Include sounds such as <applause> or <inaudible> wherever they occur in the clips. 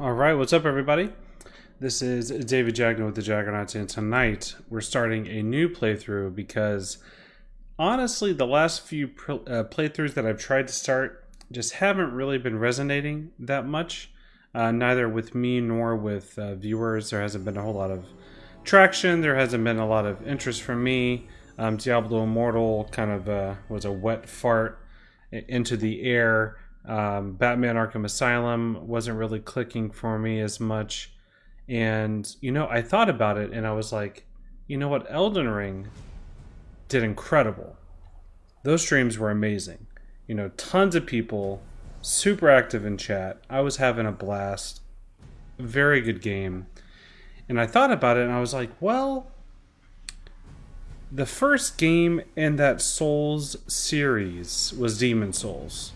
All right, what's up, everybody? This is David Jagno with the Jaggernauts, and tonight we're starting a new playthrough because honestly, the last few uh, playthroughs that I've tried to start just haven't really been resonating that much, uh, neither with me nor with uh, viewers. There hasn't been a whole lot of traction, there hasn't been a lot of interest from me. Um, Diablo Immortal kind of uh, was a wet fart into the air. Um, Batman Arkham Asylum wasn't really clicking for me as much. And, you know, I thought about it and I was like, you know what? Elden Ring did incredible. Those streams were amazing. You know, tons of people, super active in chat. I was having a blast. Very good game. And I thought about it and I was like, well, the first game in that Souls series was Demon's Souls.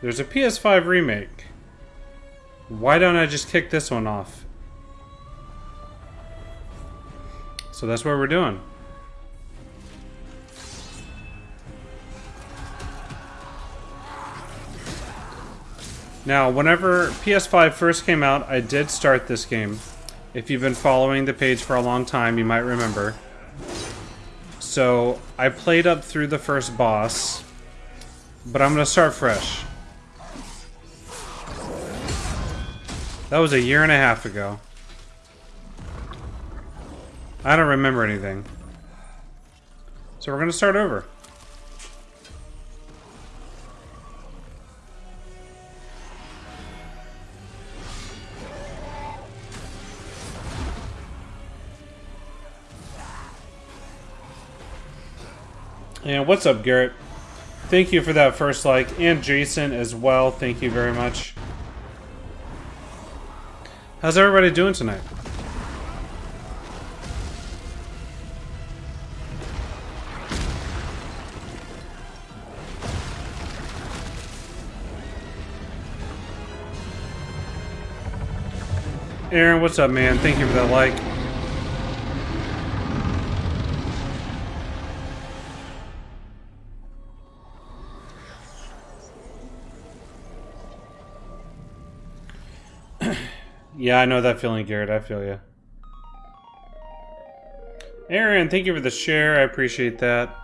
There's a PS5 remake. Why don't I just kick this one off? So that's what we're doing. Now, whenever PS5 first came out, I did start this game. If you've been following the page for a long time, you might remember. So, I played up through the first boss, but I'm going to start fresh. That was a year and a half ago. I don't remember anything. So we're going to start over. And what's up, Garrett? Thank you for that first like. And Jason as well. Thank you very much. How's everybody doing tonight? Aaron, what's up, man? Thank you for that like. I know that feeling, Garrett. I feel you. Aaron, thank you for the share. I appreciate that.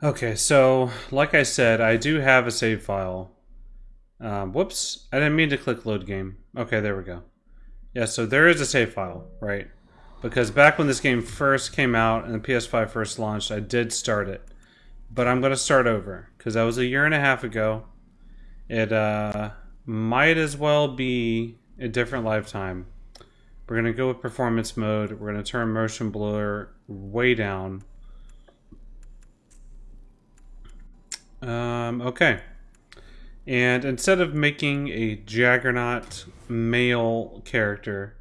Okay, so like I said, I do have a save file. Um, whoops, I didn't mean to click load game. Okay, there we go. Yeah, so there is a save file, right? Because back when this game first came out and the PS5 first launched, I did start it but I'm going to start over because that was a year and a half ago. It uh, might as well be a different lifetime. We're going to go with performance mode. We're going to turn motion blur way down. Um, okay. And instead of making a Jaggernaut male character,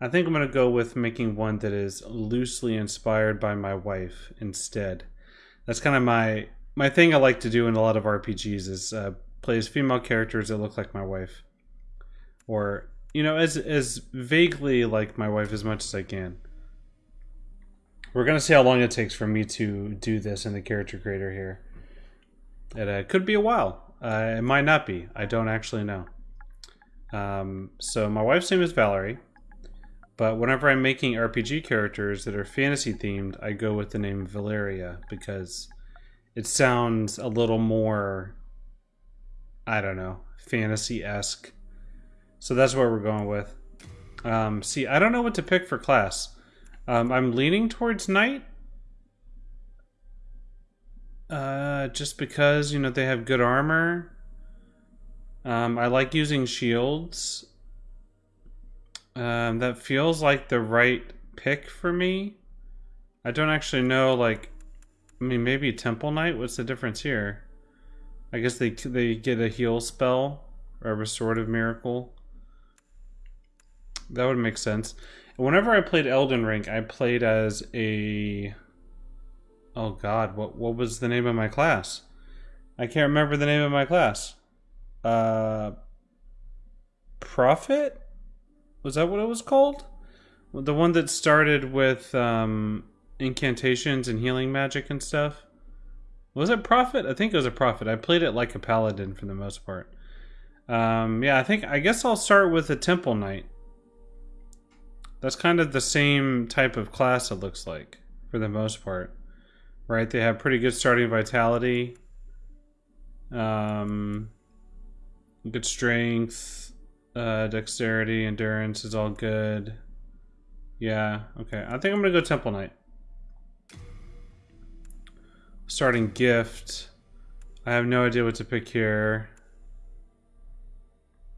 I think I'm going to go with making one that is loosely inspired by my wife instead. That's kind of my my thing. I like to do in a lot of RPGs is uh, play as female characters that look like my wife, or you know, as as vaguely like my wife as much as I can. We're gonna see how long it takes for me to do this in the character creator here. It uh, could be a while. Uh, it might not be. I don't actually know. Um, so my wife's name is Valerie. But whenever I'm making RPG characters that are fantasy themed, I go with the name Valeria because it sounds a little more, I don't know, fantasy esque. So that's what we're going with. Um, see, I don't know what to pick for class. Um, I'm leaning towards knight. Uh, just because, you know, they have good armor. Um, I like using shields. Um, that feels like the right pick for me. I don't actually know, like, I mean, maybe Temple Knight? What's the difference here? I guess they they get a heal spell or a restorative miracle. That would make sense. Whenever I played Elden Ring, I played as a Oh god, what what was the name of my class? I can't remember the name of my class. Uh Prophet? Was that what it was called? The one that started with um incantations and healing magic and stuff. Was it Prophet? I think it was a Prophet. I played it like a Paladin for the most part. Um, yeah, I think, I guess I'll start with a Temple Knight. That's kind of the same type of class it looks like, for the most part. Right? They have pretty good starting vitality. Um, good strength, uh, dexterity, endurance is all good. Yeah, okay. I think I'm gonna go Temple Knight. Starting gift. I have no idea what to pick here.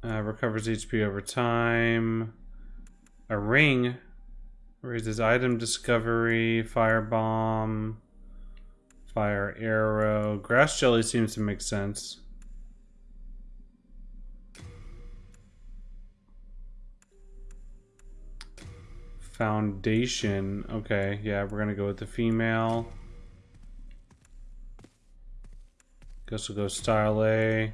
Uh, recovers HP over time. A ring. Raises item discovery. Fire bomb. Fire arrow. Grass jelly seems to make sense. Foundation. Okay, yeah, we're gonna go with the female. Guess we'll go style A.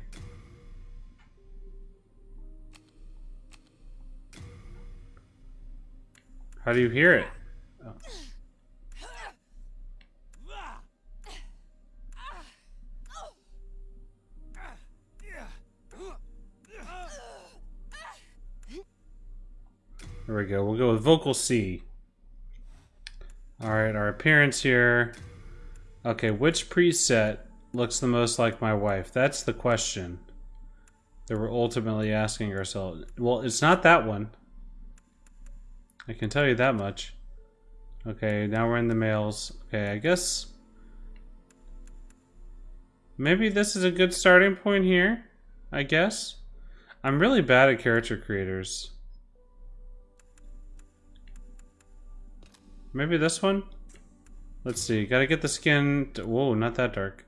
How do you hear it? Oh. There we go. We'll go with vocal C. Alright, our appearance here. Okay, which preset looks the most like my wife? That's the question that we're ultimately asking ourselves. Well, it's not that one. I can tell you that much. Okay, now we're in the males. Okay, I guess... Maybe this is a good starting point here, I guess. I'm really bad at character creators. Maybe this one? Let's see, gotta get the skin... Whoa, not that dark.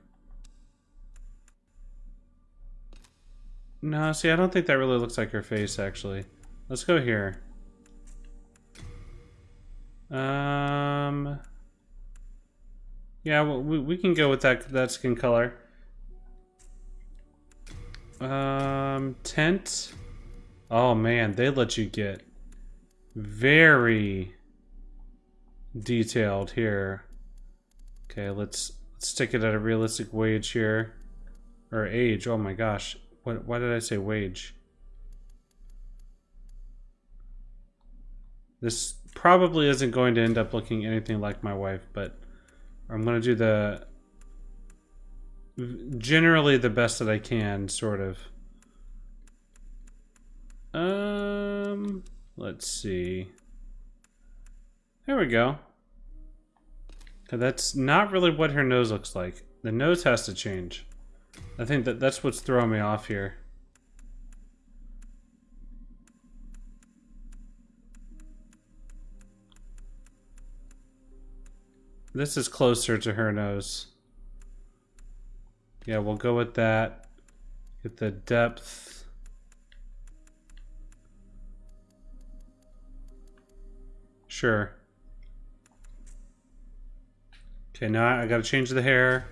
No, see, I don't think that really looks like her face, actually. Let's go here. Um... Yeah, we, we can go with that, that skin color. Um, tent. Oh man, they let you get very detailed here. Okay, let's, let's stick it at a realistic wage here. Or age, oh my gosh. What, why did I say wage? This probably isn't going to end up looking anything like my wife, but I'm to do the generally the best that I can, sort of. Um, let's see. There we go. That's not really what her nose looks like. The nose has to change. I think that that's what's throwing me off here. This is closer to her nose. Yeah, we'll go with that. Get the depth. Sure. Okay, now I gotta change the hair.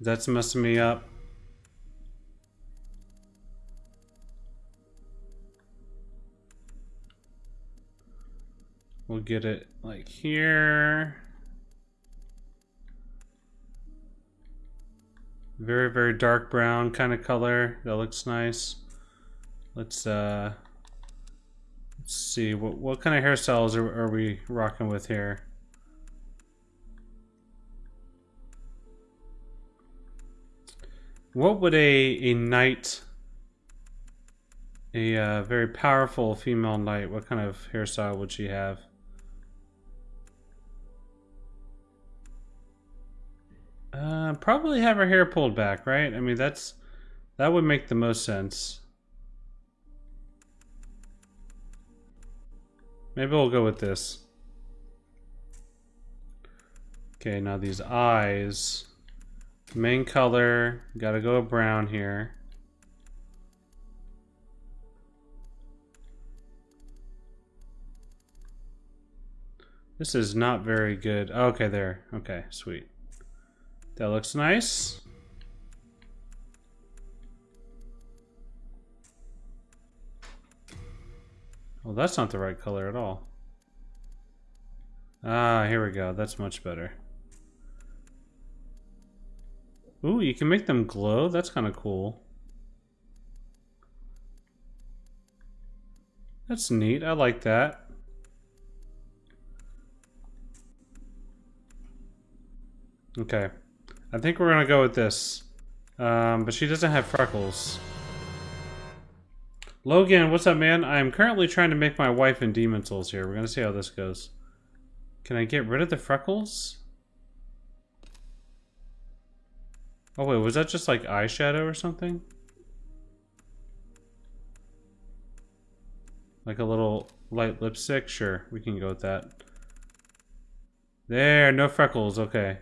That's messing me up. We'll get it like here. Very, very dark brown kind of color. That looks nice. Let's uh let's see what what kind of hairstyles are, are we rocking with here? What would a a knight a uh, very powerful female knight, what kind of hairstyle would she have? Uh, probably have her hair pulled back, right? I mean, that's that would make the most sense. Maybe we'll go with this. Okay, now these eyes. Main color, gotta go brown here. This is not very good. Okay, there. Okay, sweet. That looks nice. Well, that's not the right color at all. Ah, here we go. That's much better. Ooh, you can make them glow? That's kind of cool. That's neat. I like that. Okay. I think we're gonna go with this. Um, but she doesn't have freckles. Logan, what's up, man? I'm currently trying to make my wife in Demon's Souls here. We're gonna see how this goes. Can I get rid of the freckles? Oh wait, was that just like eyeshadow or something? Like a little light lipstick? Sure, we can go with that. There, no freckles, okay.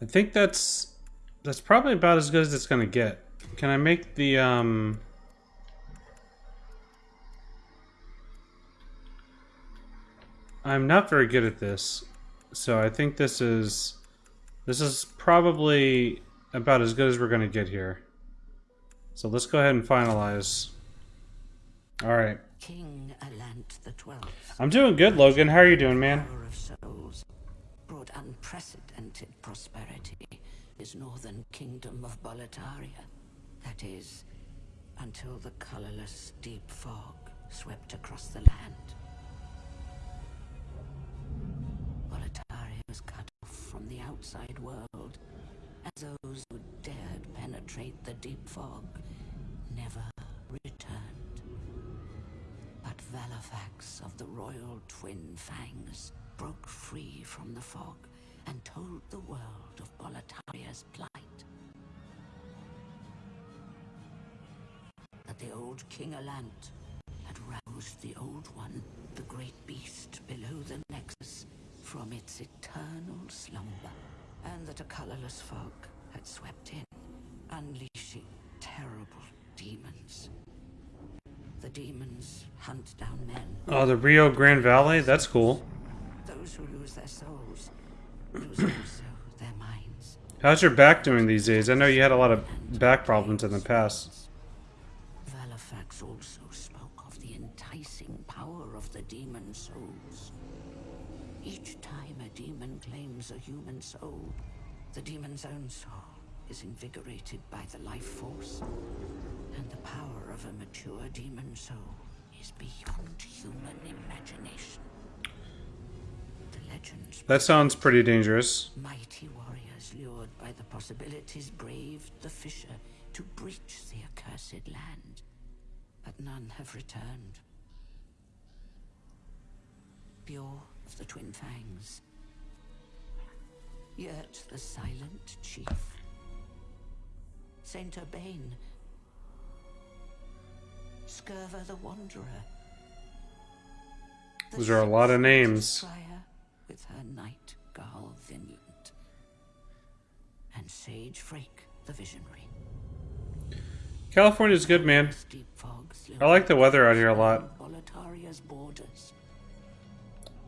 I think that's that's probably about as good as it's gonna get. Can I make the um I'm not very good at this. So I think this is this is probably about as good as we're gonna get here. So let's go ahead and finalize. Alright. King Allant the Twelfth. I'm doing good, Logan. How are you doing, man? Of souls brought unprecedented prosperity his northern kingdom of Boletaria. That is, until the colorless deep fog swept across the land. From the outside world, as those who dared penetrate the deep fog never returned. But Vallarfax of the royal twin fangs broke free from the fog and told the world of Boletaria's plight. That the old King Allant had roused the Old One, the great beast below the Nexus, from its eternal slumber, and that a colorless fog had swept in, unleashing terrible demons. The demons hunt down men. Oh, the Rio Grande Valley? That's cool those who lose their souls lose also their minds. How's your back doing these days? I know you had a lot of back problems in the past. Vallarfax also spoke of the enticing power of the demon souls. Each time a demon claims a human soul, the demon's own soul is invigorated by the life force, and the power of a mature demon soul is beyond human imagination legends. That sounds pretty dangerous. Mighty warriors lured by the possibilities braved the fissure to breach the accursed land. But none have returned. Biorr of the Twin Fangs. Yurt the silent chief. Saint Urbain. Scirvir the Wanderer. Those are a lot of names with her knight Garl Vinland, and Sage Freke the Visionary. California's good, man. I like the weather out here a lot.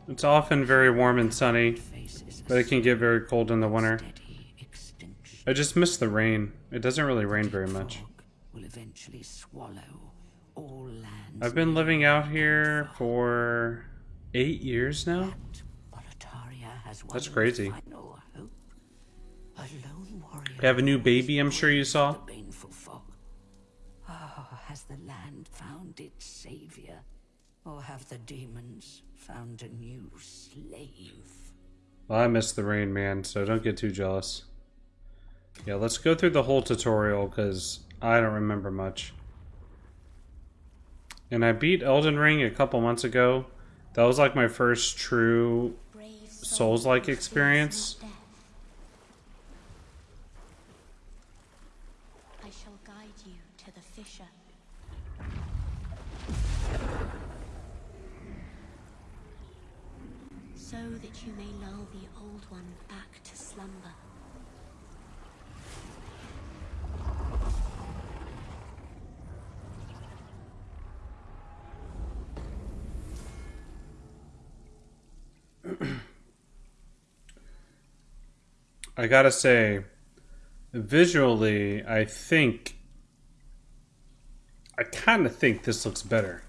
It's often very warm and sunny, but it can get very cold in the winter. I just miss the rain. It doesn't really rain very much. I've been living out here for eight years now. That's crazy. You have a new baby, I'm sure you saw. Oh, has the land found its savior? Or have the demons found a new slave? Well, I miss the rain, man, so don't get too jealous. Yeah, let's go through the whole tutorial because I don't remember much. And I beat Elden Ring a couple months ago. That was like my first true Souls-like experience. I shall guide you to the fissure. So that you may lull the old one back to slumber. I gotta say, visually, I think. I kind of think this looks better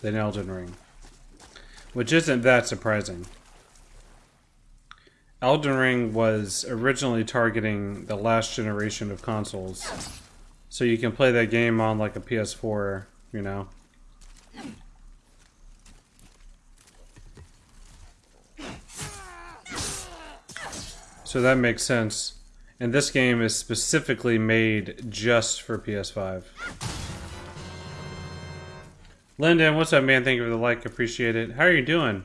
than Elden Ring. Which isn't that surprising. Elden Ring was originally targeting the last generation of consoles. So you can play that game on like a PS4, you know. So that makes sense. And this game is specifically made just for PS5. Lyndon, what's up, man? Thank you for the like. Appreciate it. How are you doing?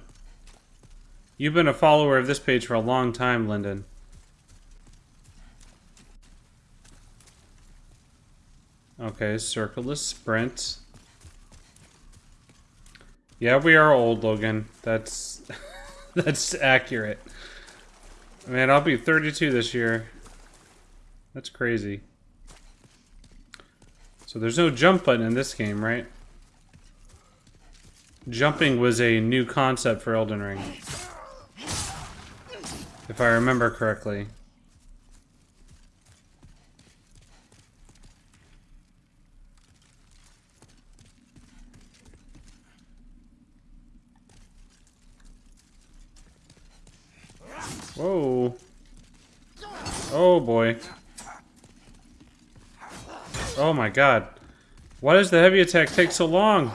You've been a follower of this page for a long time, Lyndon. Okay, circleless sprint. Yeah, we are old, Logan. That's <laughs> that's accurate. Man, I'll be 32 this year. That's crazy. So there's no jump button in this game, right? Jumping was a new concept for Elden Ring. If I remember correctly. Whoa. Oh boy. Oh my god. Why does the heavy attack take so long?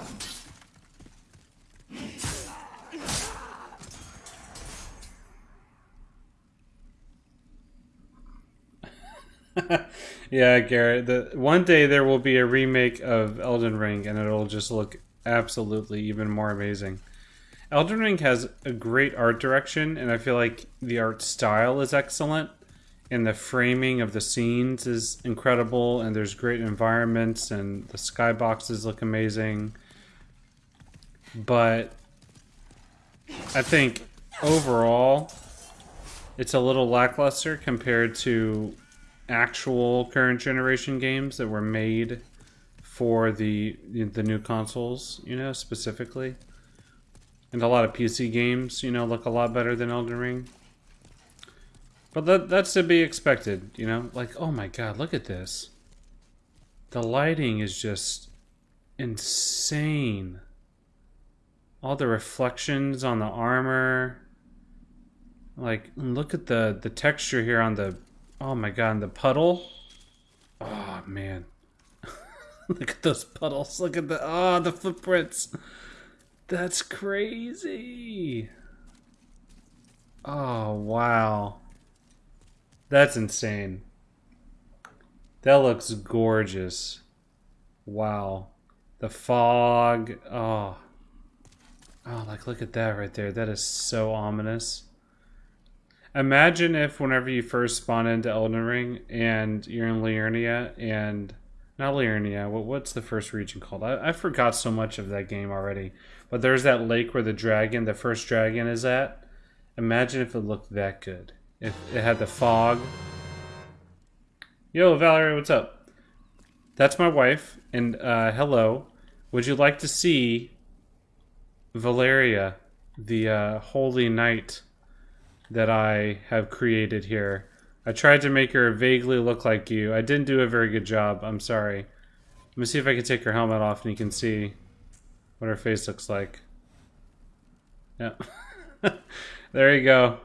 <laughs> yeah, Garrett. The one day there will be a remake of Elden Ring, and it'll just look absolutely even more amazing. Elden Ring has a great art direction, and I feel like the art style is excellent, and the framing of the scenes is incredible, and there's great environments, and the skyboxes look amazing. But I think overall, it's a little lackluster compared to actual current generation games that were made for the the new consoles, you know, specifically. And a lot of PC games, you know, look a lot better than Elden Ring. But that that's to be expected, you know? Like, oh my god, look at this. The lighting is just insane. All the reflections on the armor. Like, look at the the texture here on the Oh my god, the puddle. Oh man. <laughs> look at those puddles. Look at the oh the footprints. That's crazy. Oh, wow. That's insane. That looks gorgeous. Wow. The fog. Oh. Oh, like look at that right there. That is so ominous. Imagine if whenever you first spawn into Elden Ring and you're in Liurnia and not Liurnia, what, what's the first region called? I, I forgot so much of that game already. But there's that lake where the dragon, the first dragon, is at. Imagine if it looked that good. If it had the fog. Yo, Valerie, what's up? That's my wife, and uh, hello. Would you like to see Valeria, the uh, holy knight that I have created here? I tried to make her vaguely look like you. I didn't do a very good job. I'm sorry. Let me see if I can take her helmet off and you can see what her face looks like. Yeah. <laughs> there you go.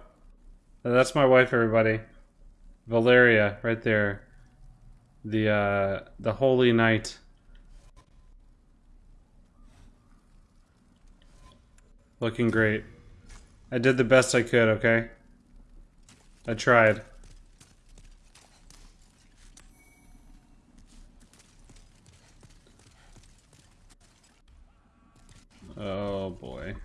That's my wife, everybody. Valeria, right there. The uh, the holy knight. Looking great. I did the best I could, okay? I tried. Oh boy.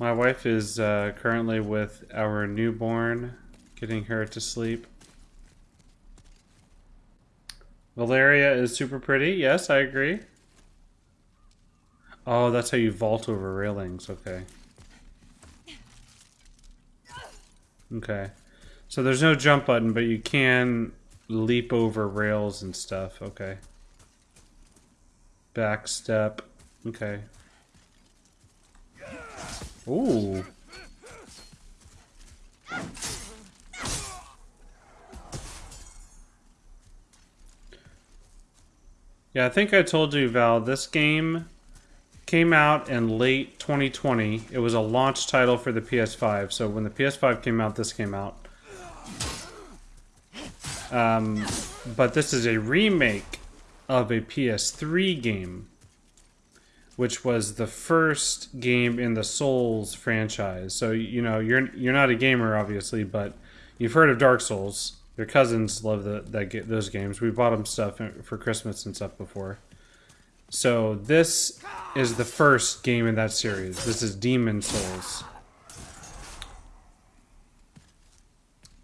My wife is uh, currently with our newborn, getting her to sleep. Valeria is super pretty. Yes, I agree. Oh, that's how you vault over railings. Okay. Okay. So there's no jump button, but you can leap over rails and stuff. Okay. Back step. Okay. Ooh. Yeah, I think I told you, Val, this game came out in late 2020. It was a launch title for the PS5. So when the PS5 came out, this came out. Um, but this is a remake of a PS3 game, which was the first game in the Souls franchise. So you know you're you're not a gamer, obviously, but you've heard of Dark Souls. Your cousins love the, those games. We bought them stuff for Christmas and stuff before. So this is the first game in that series. This is Demon's Souls.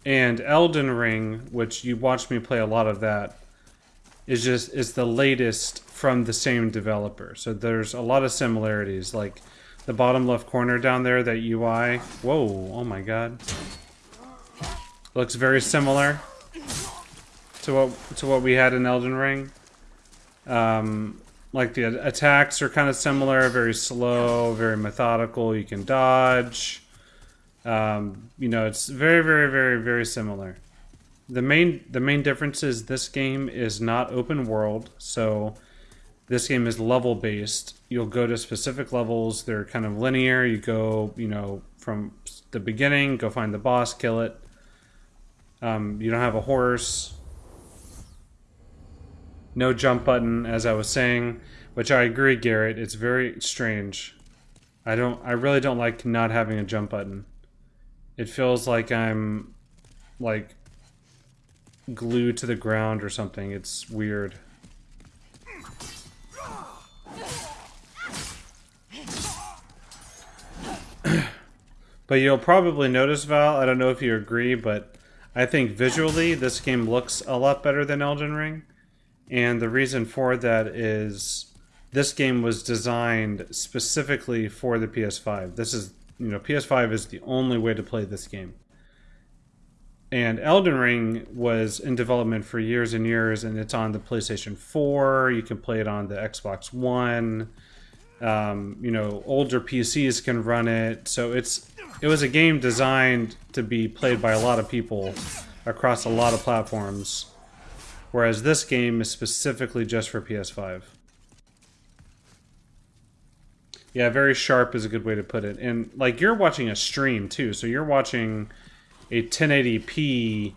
And Elden Ring, which you watched me play a lot of that, is just is the latest from the same developer. So there's a lot of similarities. Like the bottom left corner down there, that UI. Whoa! Oh my god. Looks very similar to what to what we had in Elden Ring. Um, like the attacks are kind of similar, very slow, very methodical. You can dodge. Um, you know, it's very, very, very, very similar. The main the main difference is this game is not open world, so this game is level based. You'll go to specific levels. They're kind of linear. You go, you know, from the beginning, go find the boss, kill it. Um, you don't have a horse. No jump button, as I was saying, which I agree, Garrett. It's very strange. I don't. I really don't like not having a jump button. It feels like I'm like glued to the ground or something. It's weird. <clears throat> but you'll probably notice, Val, I don't know if you agree, but I think visually this game looks a lot better than Elden Ring. And the reason for that is this game was designed specifically for the PS5. This is you know, PS5 is the only way to play this game. And Elden Ring was in development for years and years, and it's on the PlayStation 4. You can play it on the Xbox One. Um, you know, older PCs can run it. So it's it was a game designed to be played by a lot of people across a lot of platforms. Whereas this game is specifically just for PS5. Yeah, very sharp is a good way to put it. And like you're watching a stream too, so you're watching a 1080p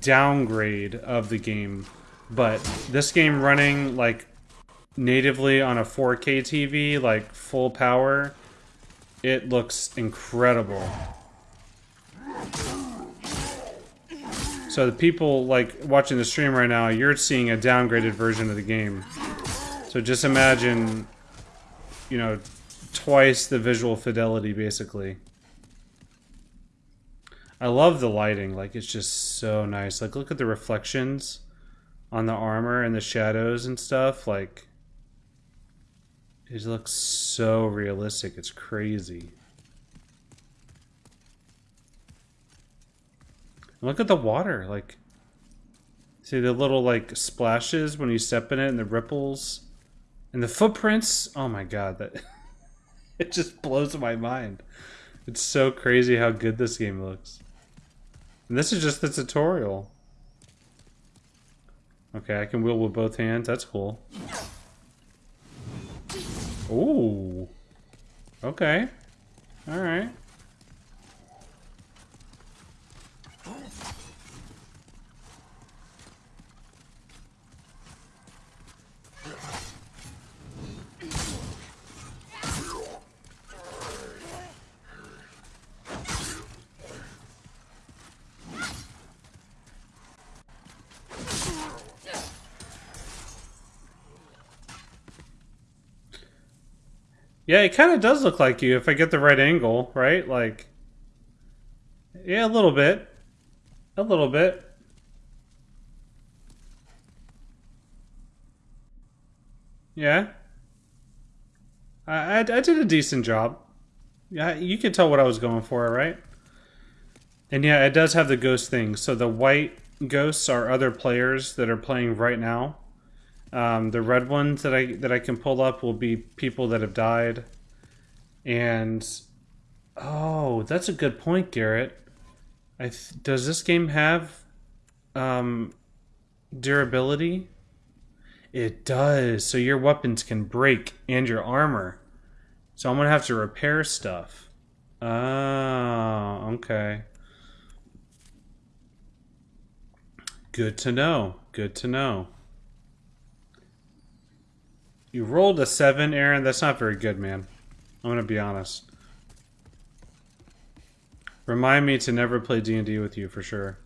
downgrade of the game. But this game running like natively on a 4K TV, like full power, it looks incredible. So the people like watching the stream right now, you're seeing a downgraded version of the game. So just imagine, you know, twice the visual fidelity, basically. I love the lighting. Like, it's just so nice. Like, look at the reflections on the armor and the shadows and stuff. Like, it looks so realistic. It's crazy. look at the water. Like, see the little, like, splashes when you step in it and the ripples. And the footprints. Oh my god, that... <laughs> it just blows my mind. It's so crazy how good this game looks. And this is just the tutorial. Okay, I can wheel with both hands. That's cool. Ooh. Okay. Alright. Yeah, it kind of does look like you if I get the right angle, right? Like, yeah, a little bit. A little bit. Yeah. I, I, I did a decent job. Yeah, you can tell what I was going for, right? And yeah, it does have the ghost thing. So the white ghosts are other players that are playing right now. Um, the red ones that I that I can pull up will be people that have died. And oh, that's a good point, Garrett. I th- does this game have um, durability? It does. So your weapons can break and your armor. So I'm gonna have to repair stuff. Oh, okay. Good to know. Good to know. You rolled a seven, Aaron. That's not very good, man. I'm gonna be honest. Remind me to never play D&D with you for sure.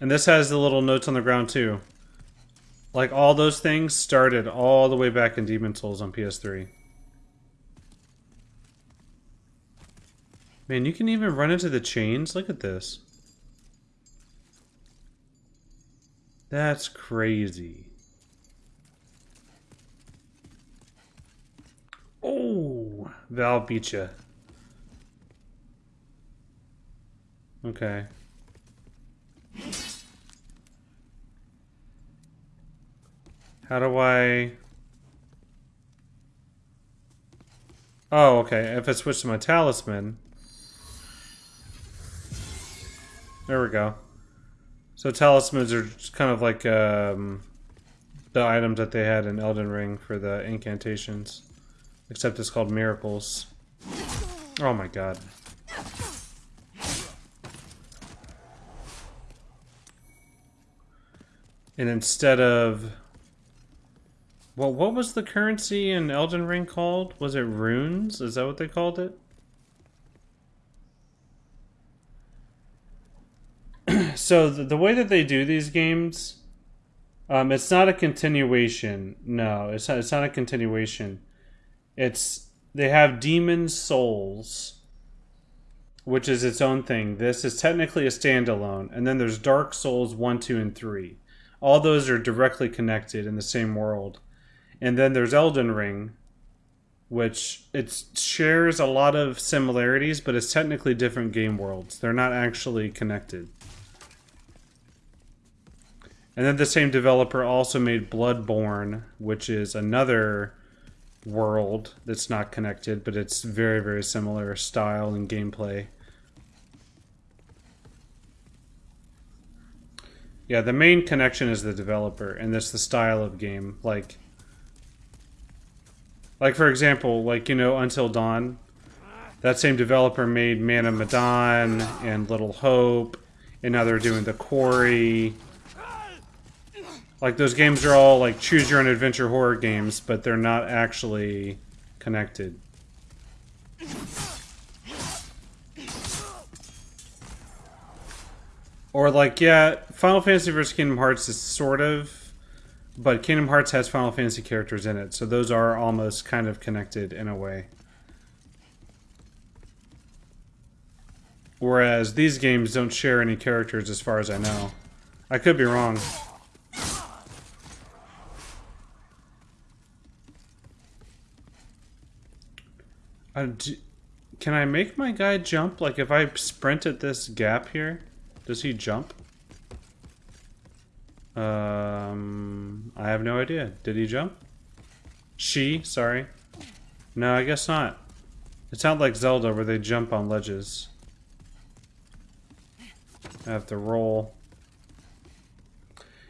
And this has the little notes on the ground too. Like all those things started all the way back in Demon's Souls on PS3. Man, you can even run into the chains. Look at this. That's crazy. Oh, Val beat you. Okay. How do I... Oh, okay. If I switch to my talisman... There we go. So talismans are kind of like um, the items that they had in Elden Ring for the incantations. Except it's called miracles. Oh my god. And instead of... Well, what was the currency in Elden Ring called? Was it runes? Is that what they called it? <clears throat> so the, the, way that they do these games, um, it's not a continuation. No, it's not, it's not a continuation. It's they have Demon's Souls, which is its own thing. This is technically a standalone, and then there's Dark Souls one, two, and three. All those are directly connected in the same world, and then there's Elden Ring, which it shares a lot of similarities, but it's technically different game worlds. They're not actually connected. And then the same developer also made Bloodborne, which is another world that's not connected, but it's very, very similar style and gameplay. Yeah, the main connection is the developer, and that's the style of game. Like, like for example, like you know, Until Dawn. That same developer made Man of Medan and Little Hope, and now they're doing the Quarry like those games are all like choose your own adventure horror games, but they're not actually connected. Or like, yeah, Final Fantasy vs. Kingdom Hearts is sort of, but Kingdom Hearts has Final Fantasy characters in it, so those are almost kind of connected in a way. Whereas these games don't share any characters as far as I know. I could be wrong. Uh, do, can I make my guy jump? Like, if I sprint at this gap here, does he jump? Um, I have no idea. Did he jump? She, sorry. No, I guess not. It's not like Zelda where they jump on ledges. I have to roll.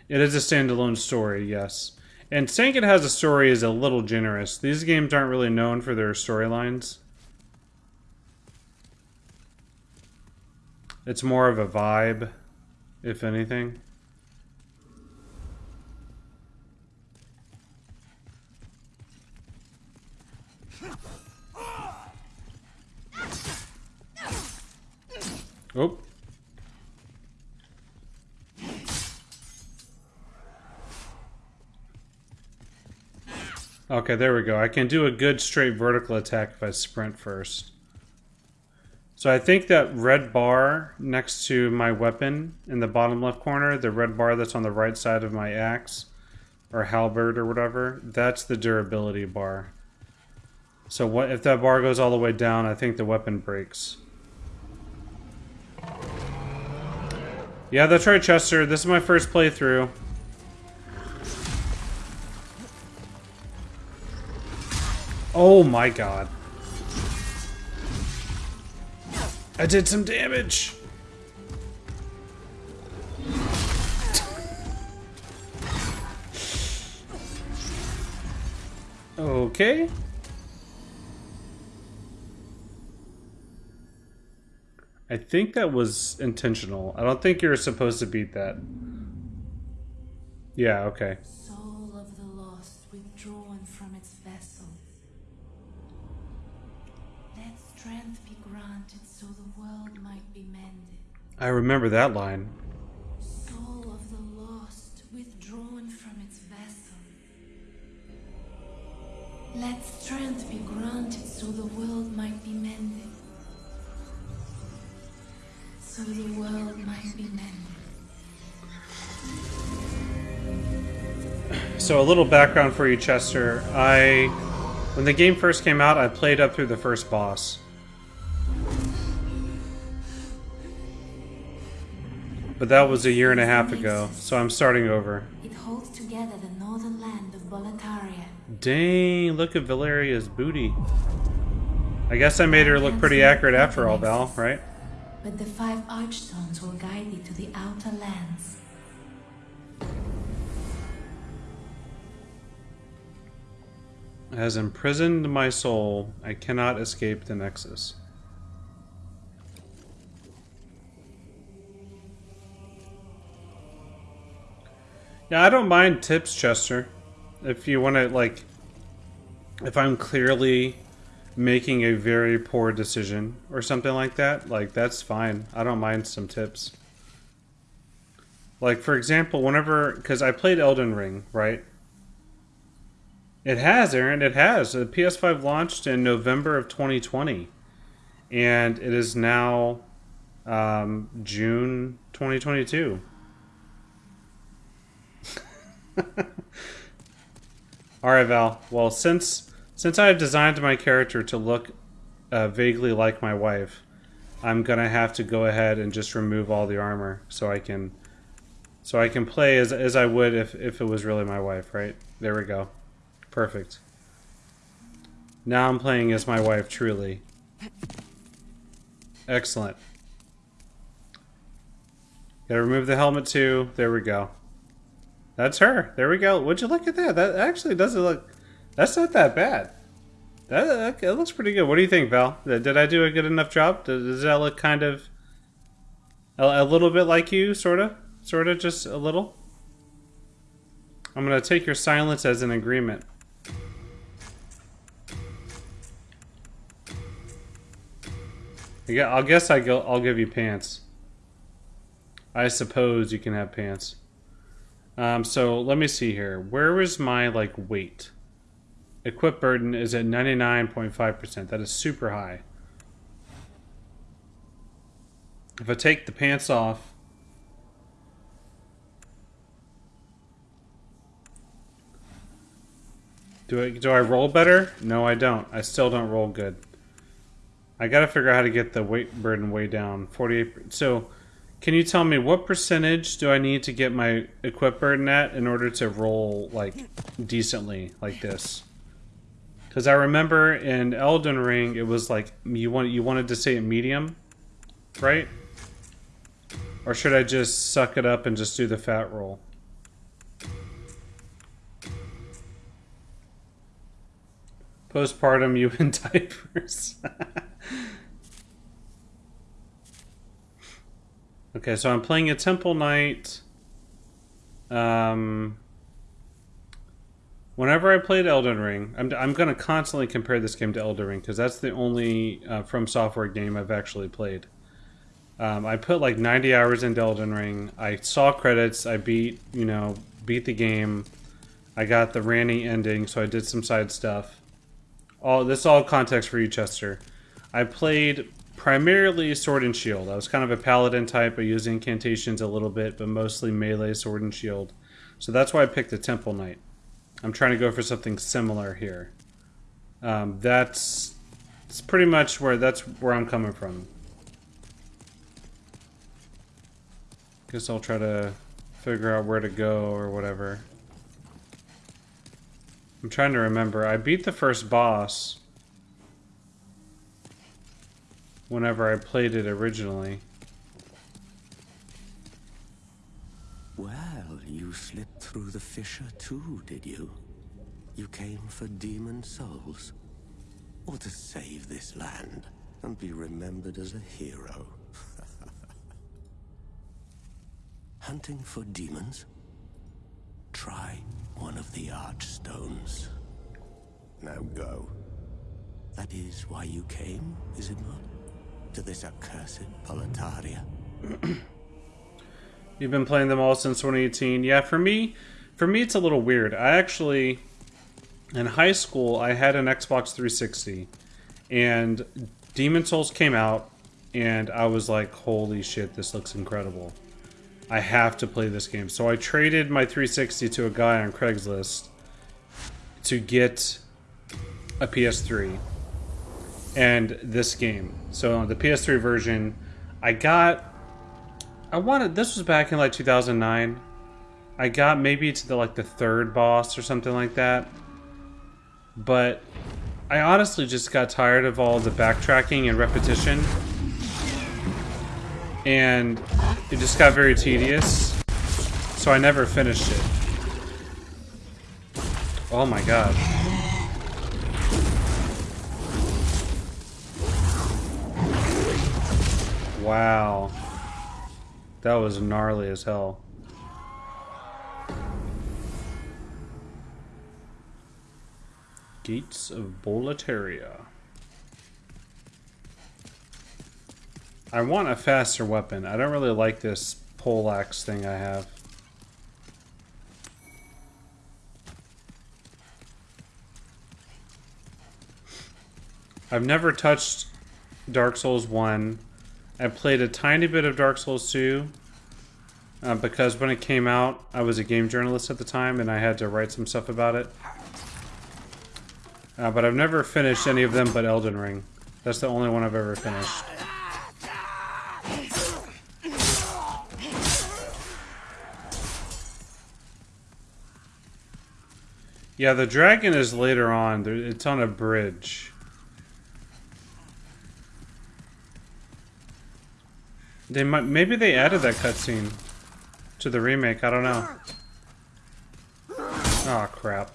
It is a standalone story, yes. And saying it has a story is a little generous. These games aren't really known for their storylines. It's more of a vibe, if anything. Oh. Okay, there we go. I can do a good straight vertical attack if I sprint first. So I think that red bar next to my weapon in the bottom left corner, the red bar that's on the right side of my axe, or halberd or whatever, that's the durability bar. So what if that bar goes all the way down, I think the weapon breaks. Yeah, that's right, Chester. This is my first playthrough. Oh my god. I did some damage. okay. I think that was intentional. I don't think you're supposed to beat that. Yeah, okay. I remember that line. Soul of the lost withdrawn from its vessel. Let strength be granted so the world might be mended. So the world might be mended. So a little background for you, Chester. I, when the game first came out, I played up through the first boss. But that was a year and a half ago, so I'm starting over. It holds together the northern land of Boletaria. Dang, look at Valeria's booty. I guess I made her look pretty accurate after all, Val, right? But the five archstones will guide thee to the outer lands. Has imprisoned my soul, I cannot escape the Nexus. Yeah, I don't mind tips, Chester. If you want to, like, if I'm clearly making a very poor decision or something like that, like, that's fine. I don't mind some tips. Like, for example, whenever, because I played Elden Ring, right? It has, Aaron. It has. The PS5 launched in November of 2020, and it is now um, June 2022. <laughs> All right, Val. Well, since since I have designed my character to look uh, vaguely like my wife, I'm gonna have to go ahead and just remove all the armor so I can so I can play as as I would if if it was really my wife. Right there, we go. Perfect. Now I'm playing as my wife, truly. Excellent. Gotta remove the helmet too. There we go. That's her. There we go. Would you look at that? That actually doesn't look... That's not that bad. That, that, looks pretty good. What do you think, Val? Did I do a good enough job? Does, that look kind of... A, a little bit like you, sort of? Sort of, just a little? I'm going to take your silence as an agreement. Yeah, I'll guess I go. I'll give you pants. I suppose you can have pants. Um, so let me see here. Where was my like weight? Equip burden is at ninety nine point five percent. That is super high. If I take the pants off, do I do I roll better? No, I don't. I still don't roll good. I gotta figure out how to get the weight burden way down. 48. So, can you tell me what percentage do I need to get my equip burden at in order to roll, like, decently like this? Because I remember in Elden Ring, it was like, you, want, you wanted to say medium, right? Or should I just suck it up and just do the fat roll? Postpartum, you <laughs> in diapers. <laughs> okay, so I'm playing a Temple Knight. Um, whenever I played Elden Ring, I'm, I'm going to constantly compare this game to Elden Ring because that's the only uh, From Software game I've actually played. Um, I put like 90 hours into Elden Ring. I saw credits. I beat, you know, beat the game. I got the Ranni ending, so I did some side stuff. All this is all context for you, Chester. I played primarily Sword and Shield. I was kind of a paladin type. I used incantations a little bit, but mostly melee Sword and Shield. So that's why I picked the Temple Knight. I'm trying to go for something similar here. Um, that's it's pretty much where that's where I'm coming from. Guess I'll try to figure out where to go or whatever. I'm trying to remember. I beat the first boss whenever I played it originally. Well, you slipped through the fissure too, did you? You came for demon souls? Or to save this land and be remembered as a hero? <laughs> Hunting for demons? Try one of the archstones. Now go. That is why you came, is it not? To this accursed Boletaria? <clears throat> You've been playing them all since 2018. Yeah, for me, for me it's a little weird. I actually in high school I had an Xbox 360 and Demon's Souls came out and I was like, "Holy shit, this looks incredible." I have to play this game. So I traded my 360 to a guy on Craigslist to get a PS3 and this game. So the PS3 version, I got. I wanted. This was back in like 2009. I got maybe to the like the third boss or something like that. But I honestly just got tired of all the backtracking and repetition. And it just got very tedious. So I never finished it. Oh my god. Wow. That was gnarly as hell. Gates of Boletaria. I want a faster weapon. I don't really like this poleaxe thing I have. I've never touched Dark Souls 1. I played a tiny bit of Dark Souls 2 uh, because when it came out, I was a game journalist at the time and I had to write some stuff about it. Uh, but I've never finished any of them but Elden Ring. That's the only one I've ever finished. Yeah, the dragon is later on. It's on a bridge. They might maybe they added that cutscene to the remake. I don't know. Oh crap.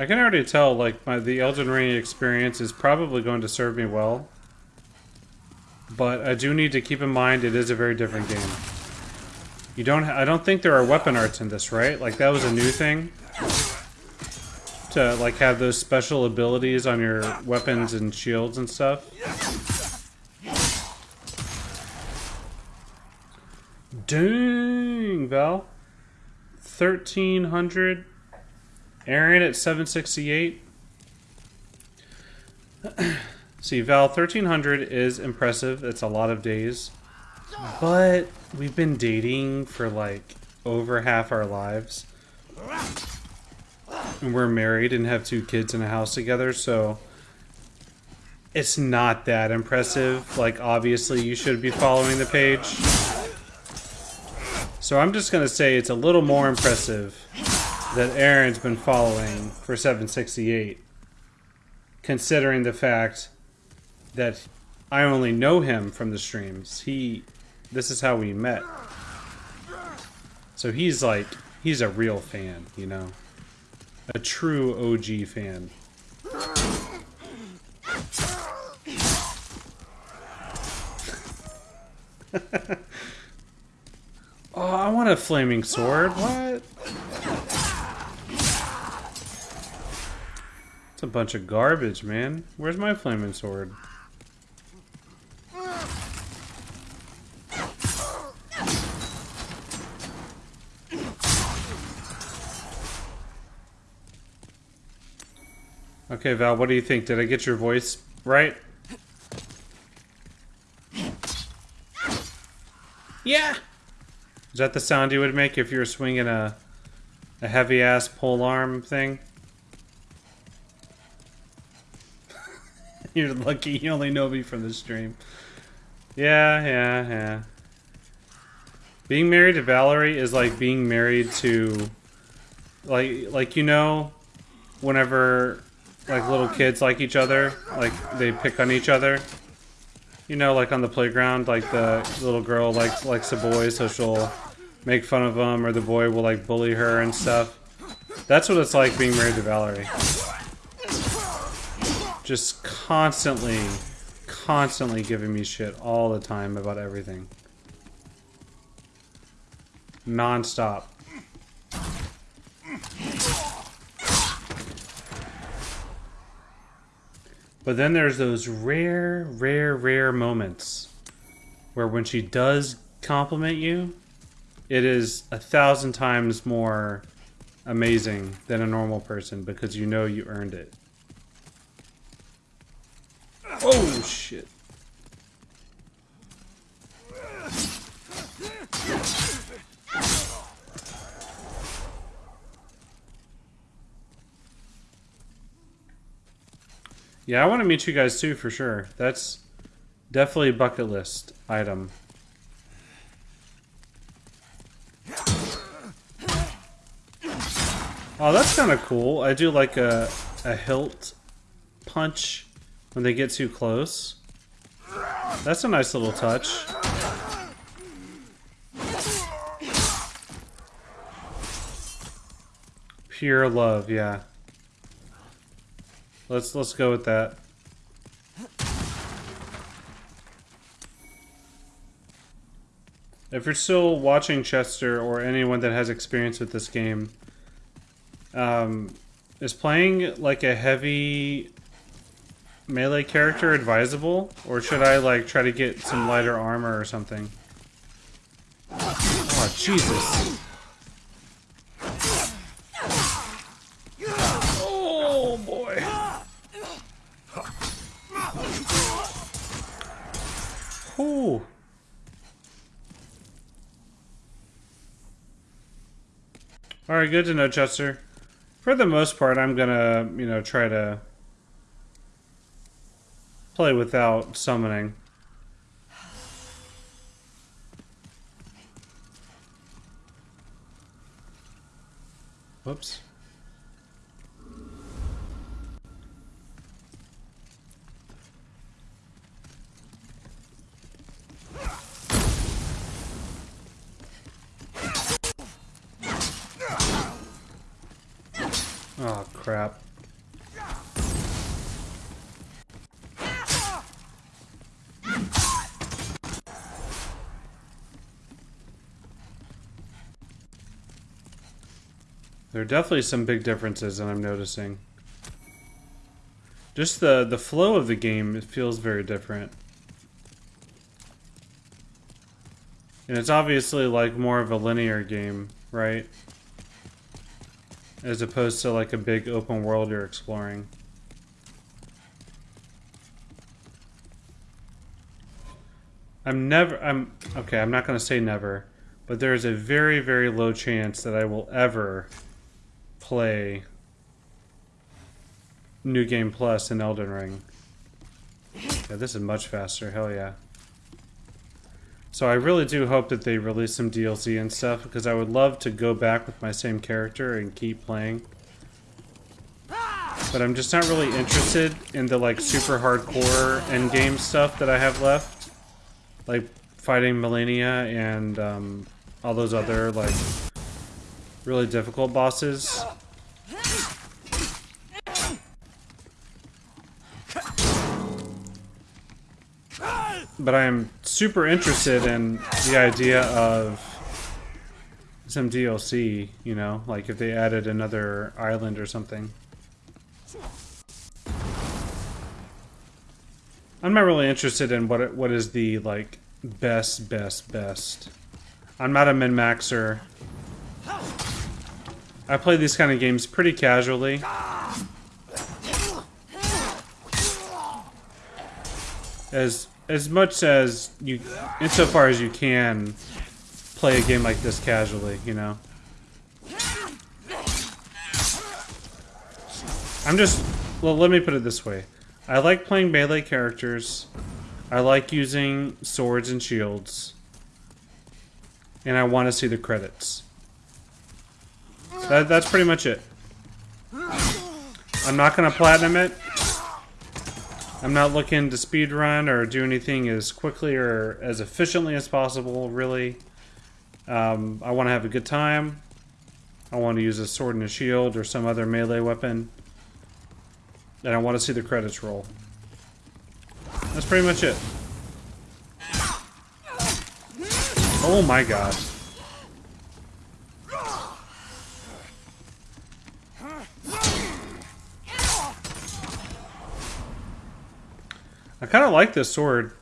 I can already tell, like, my the Elden Ring experience is probably going to serve me well. But I do need to keep in mind it is a very different game. You don't. I don't think there are weapon arts in this, right? Like that was a new thing to like have those special abilities on your weapons and shields and stuff. Dang, Val. 1300 Aaron at 768. <clears throat> See, Val, 1300 is impressive. It's a lot of days. But we've been dating for like over half our lives. And we're married and have two kids in a house together, so it's not that impressive. Like, obviously, you should be following the page. So I'm just going to say it's a little more impressive that Aaron's been following for 768, considering the fact that I only know him from the streams. He, this is how we met. So he's like, he's a real fan, you know? A true OG fan. <laughs> oh, I want a flaming sword. What? It's a bunch of garbage, man. Where's my flaming sword? Okay, Val, what do you think? Did I get your voice right? Yeah. Is that the sound you would make if you were swinging a a heavy ass pole arm thing? <laughs> You're lucky you only know me from the stream. Yeah, yeah, yeah. Being married to Valerie is like being married to like like you know whenever like little kids like each other, like they pick on each other. You know, like on the playground, like the little girl likes likes a boy, so she'll make fun of him, or the boy will like bully her and stuff. That's what it's like being married to Valerie. Just constantly, constantly giving me shit all the time about everything. Non-stop. But then there's those rare, rare, rare moments where when she does compliment you, it is a thousand times more amazing than a normal person because you know you earned it. Oh, shit. Yeah, I want to meet you guys too, for sure. That's definitely a bucket list item. Oh, that's kind of cool. I do like a, a hilt punch when they get too close. That's a nice little touch. Pure love, yeah. Let's let's go with that. If you're still watching Chester or anyone that has experience with this game, um, is playing like a heavy melee character advisable, or should I like try to get some lighter armor or something? Oh Jesus! Oh boy! Ooh. Alright, good to know, Chester. For the most part, I'm gonna, you know, try to play without summoning. Whoops. Oh, crap. There are definitely some big differences that I'm noticing. Just the, the flow of the game, it feels very different. And it's obviously like more of a linear game, right? As opposed to like a big open world you're exploring. I'm never, I'm, okay, I'm not going to say never, but there is a very, very low chance that I will ever play New Game Plus in Elden Ring. Yeah, this is much faster, hell yeah. So I really do hope that they release some DLC and stuff, because I would love to go back with my same character and keep playing. But I'm just not really interested in the like super hardcore end game stuff that I have left. Like fighting Malenia and um, all those other like really difficult bosses. but I am super interested in the idea of some DLC, you know, like if they added another island or something. I'm not really interested in what what is the like best best best. I'm not a min maxer. I play these kind of games pretty casually. As as much as you, insofar as you can, play a game like this casually. You know. I'm just well. Let me put it this way. I like playing melee characters. I like using swords and shields. And I want to see the credits. That, that's pretty much it. I'm not going to platinum it. I'm not looking to speedrun or do anything as quickly or as efficiently as possible, really. Um, I want to have a good time. I want to use a sword and a shield or some other melee weapon. And I want to see the credits roll. That's pretty much it. Oh my god. I kind of like this sword.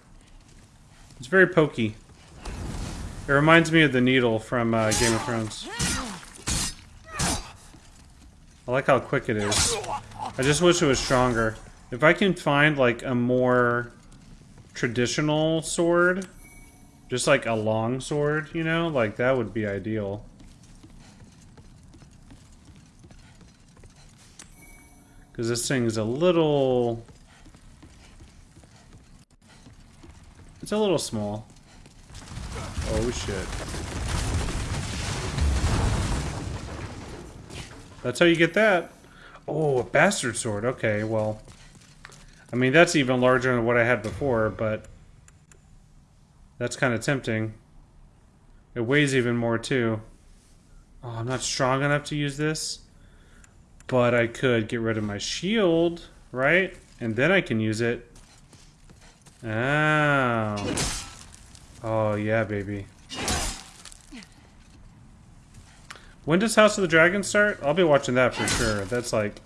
It's very pokey. It reminds me of the needle from uh, Game of Thrones. I like how quick it is. I just wish it was stronger. If I can find like a more traditional sword, just like a long sword, you know, like that would be ideal. Because this thing is a little... It's a little small. Oh shit. That's how you get that. Oh, a bastard sword. Okay, well... I mean, that's even larger than what I had before, but... That's kind of tempting. It weighs even more, too. Oh, I'm not strong enough to use this. But I could get rid of my shield, right? And then I can use it. Oh. Oh, yeah, baby. When does House of the Dragon start? I'll be watching that for sure. That's like...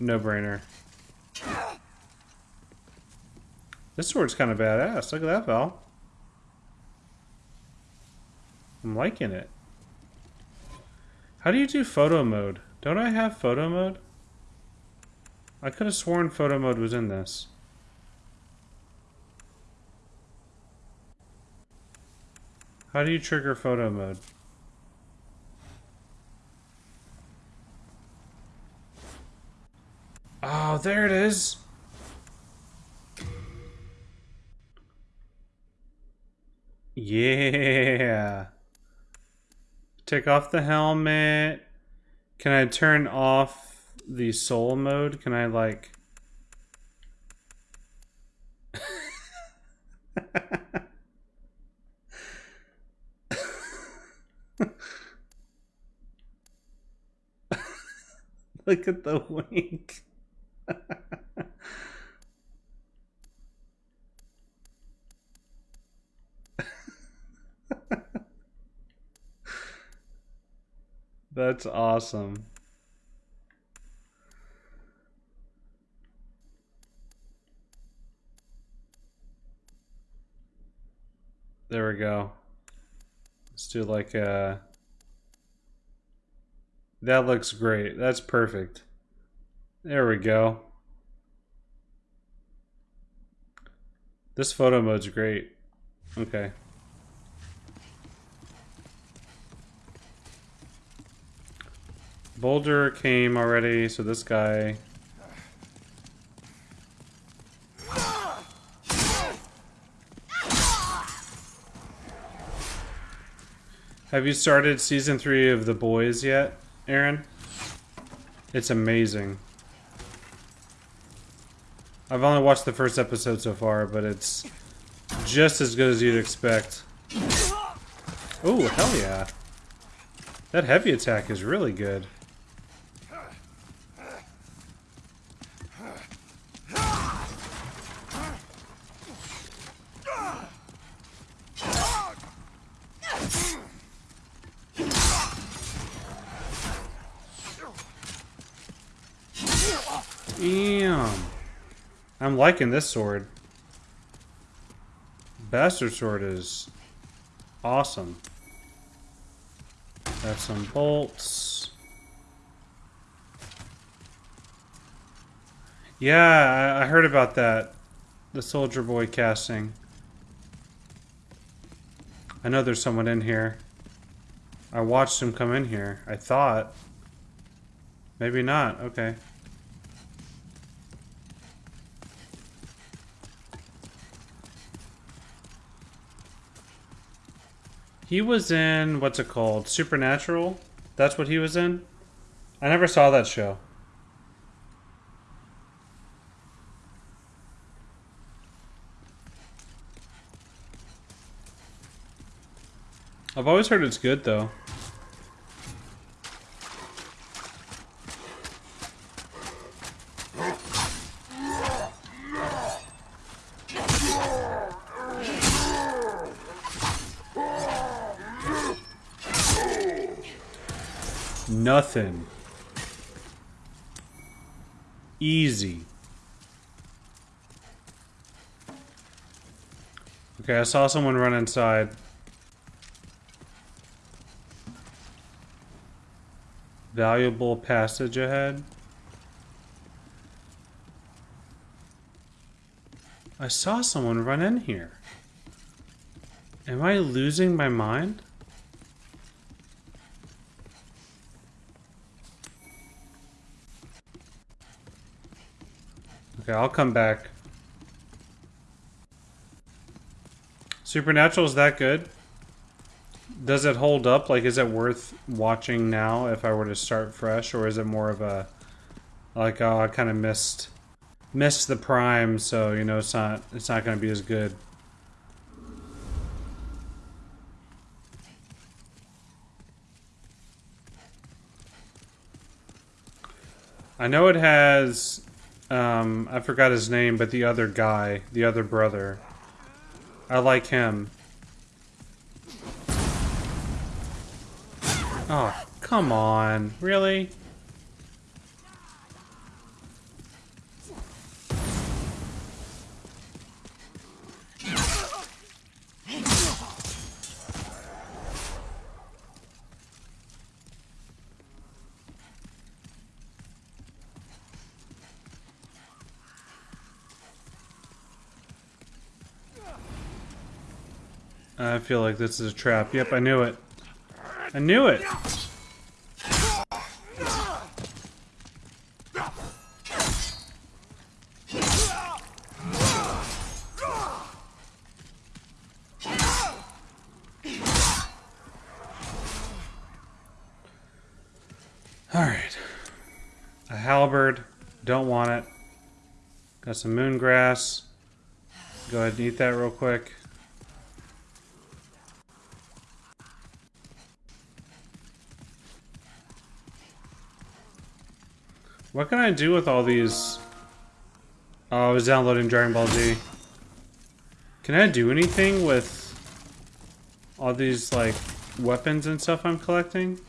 No-brainer. This sword's kind of badass. Look at that, Val. I'm liking it. How do you do photo mode? Don't I have photo mode? I could have sworn photo mode was in this. How do you trigger photo mode? Oh, there it is. Yeah. Take off the helmet. Can I turn off the soul mode? Can I like... <laughs> <laughs> Look at the wink. <laughs> That's awesome. There we go. Let's do like a... That looks great. That's perfect. There we go. This photo mode's great. Okay. Boulder came already, so this guy... Have you started season three of The Boys yet, Aaron? It's amazing. I've only watched the first episode so far, but it's just as good as you'd expect. Oh, hell yeah. That heavy attack is really good. Liking this sword. Bastard sword is awesome. Got some bolts. Yeah, I, I heard about that. the Soldier Boy casting. I know there's someone in here. I watched him come in here. I thought. Maybe not. Okay. He was in what's it called? Supernatural? That's what he was in? I never saw that show. I've always heard it's good though. Nothing. Easy. Okay, I saw someone run inside. Valuable passage ahead. I saw someone run in here. Am I losing my mind? Okay, I'll come back. Supernatural is that good? Does it hold up? Like, is it worth watching now if I were to start fresh, or is it more of a like, oh, I kind of missed missed the prime, so you know it's not it's not going to be as good. I know it has um, I forgot his name, but the other guy, the other brother. I like him. Oh, come on. Really? I feel like this is a trap. Yep, I knew it. I knew it! Alright. A halberd. Don't want it. Got some moon grass. Go ahead and eat that real quick. What can I do with all these? Oh, I was downloading Dragon Ball Z. Can I do anything with all these, like, weapons and stuff I'm collecting?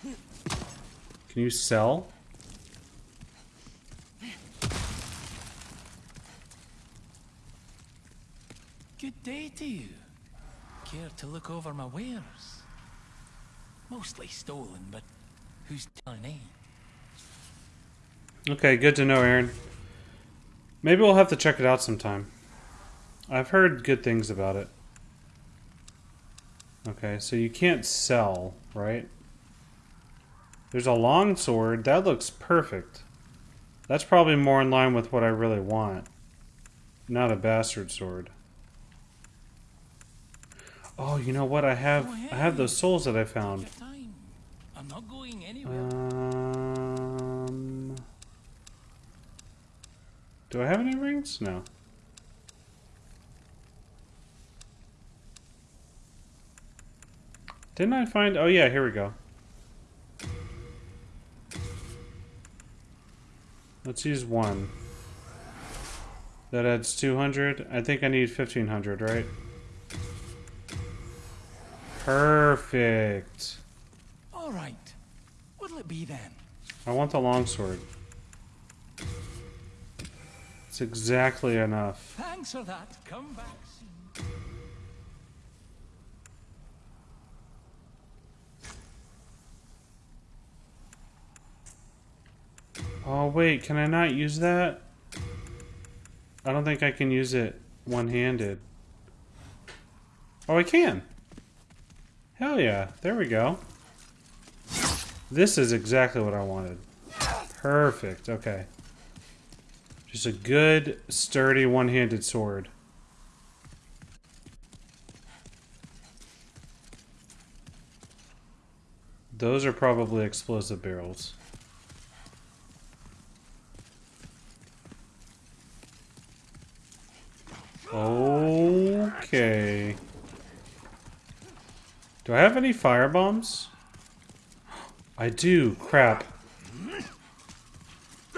Can you sell? Good day to you. Care to look over my wares? Mostly stolen, but who's telling eh? Okay, good to know, Aaron. Maybe we'll have to check it out sometime. I've heard good things about it. Okay, so you can't sell, right? There's a long sword. That looks perfect. That's probably more in line with what I really want. Not a bastard sword. Oh, you know what? I have I have those souls that I found. Your uh, do I have any rings? No. Didn't I find? Oh yeah, here we go. Let's use one. That adds 200. I think I need 1500, right? Perfect. All right. What'll it be then? I want the longsword. It's exactly enough. Thanks for that. Come back soon. Oh wait, can I not use that? I don't think I can use it one-handed. Oh, I can. Hell yeah. There we go. This is exactly what I wanted. Perfect. Okay. Just a good, sturdy, one-handed sword. Those are probably explosive barrels. Okay. Do I have any fire bombs? I do. Crap.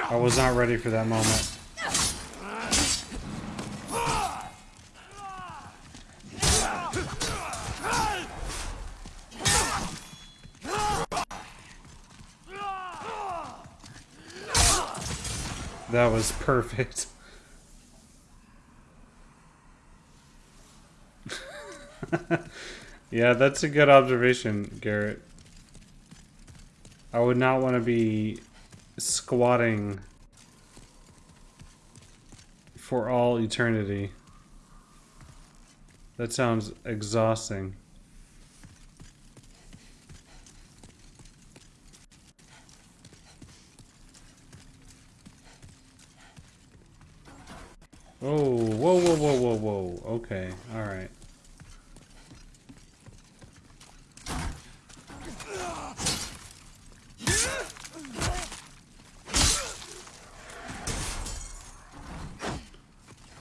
I was not ready for that moment. That was perfect. <laughs> yeah, that's a good observation, Garrett. I would not want to be squatting for all eternity. That sounds exhausting. Oh, whoa, whoa, whoa, whoa, whoa. Okay, alright.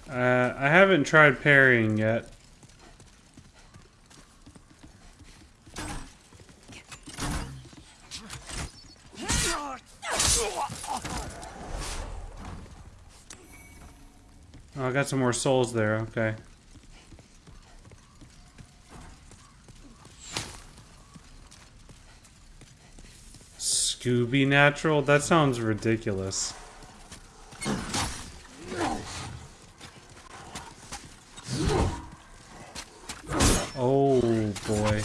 Uh, I haven't tried parrying yet. Oh, I got some more souls there, okay. Scooby Natural? That sounds ridiculous. Oh boy.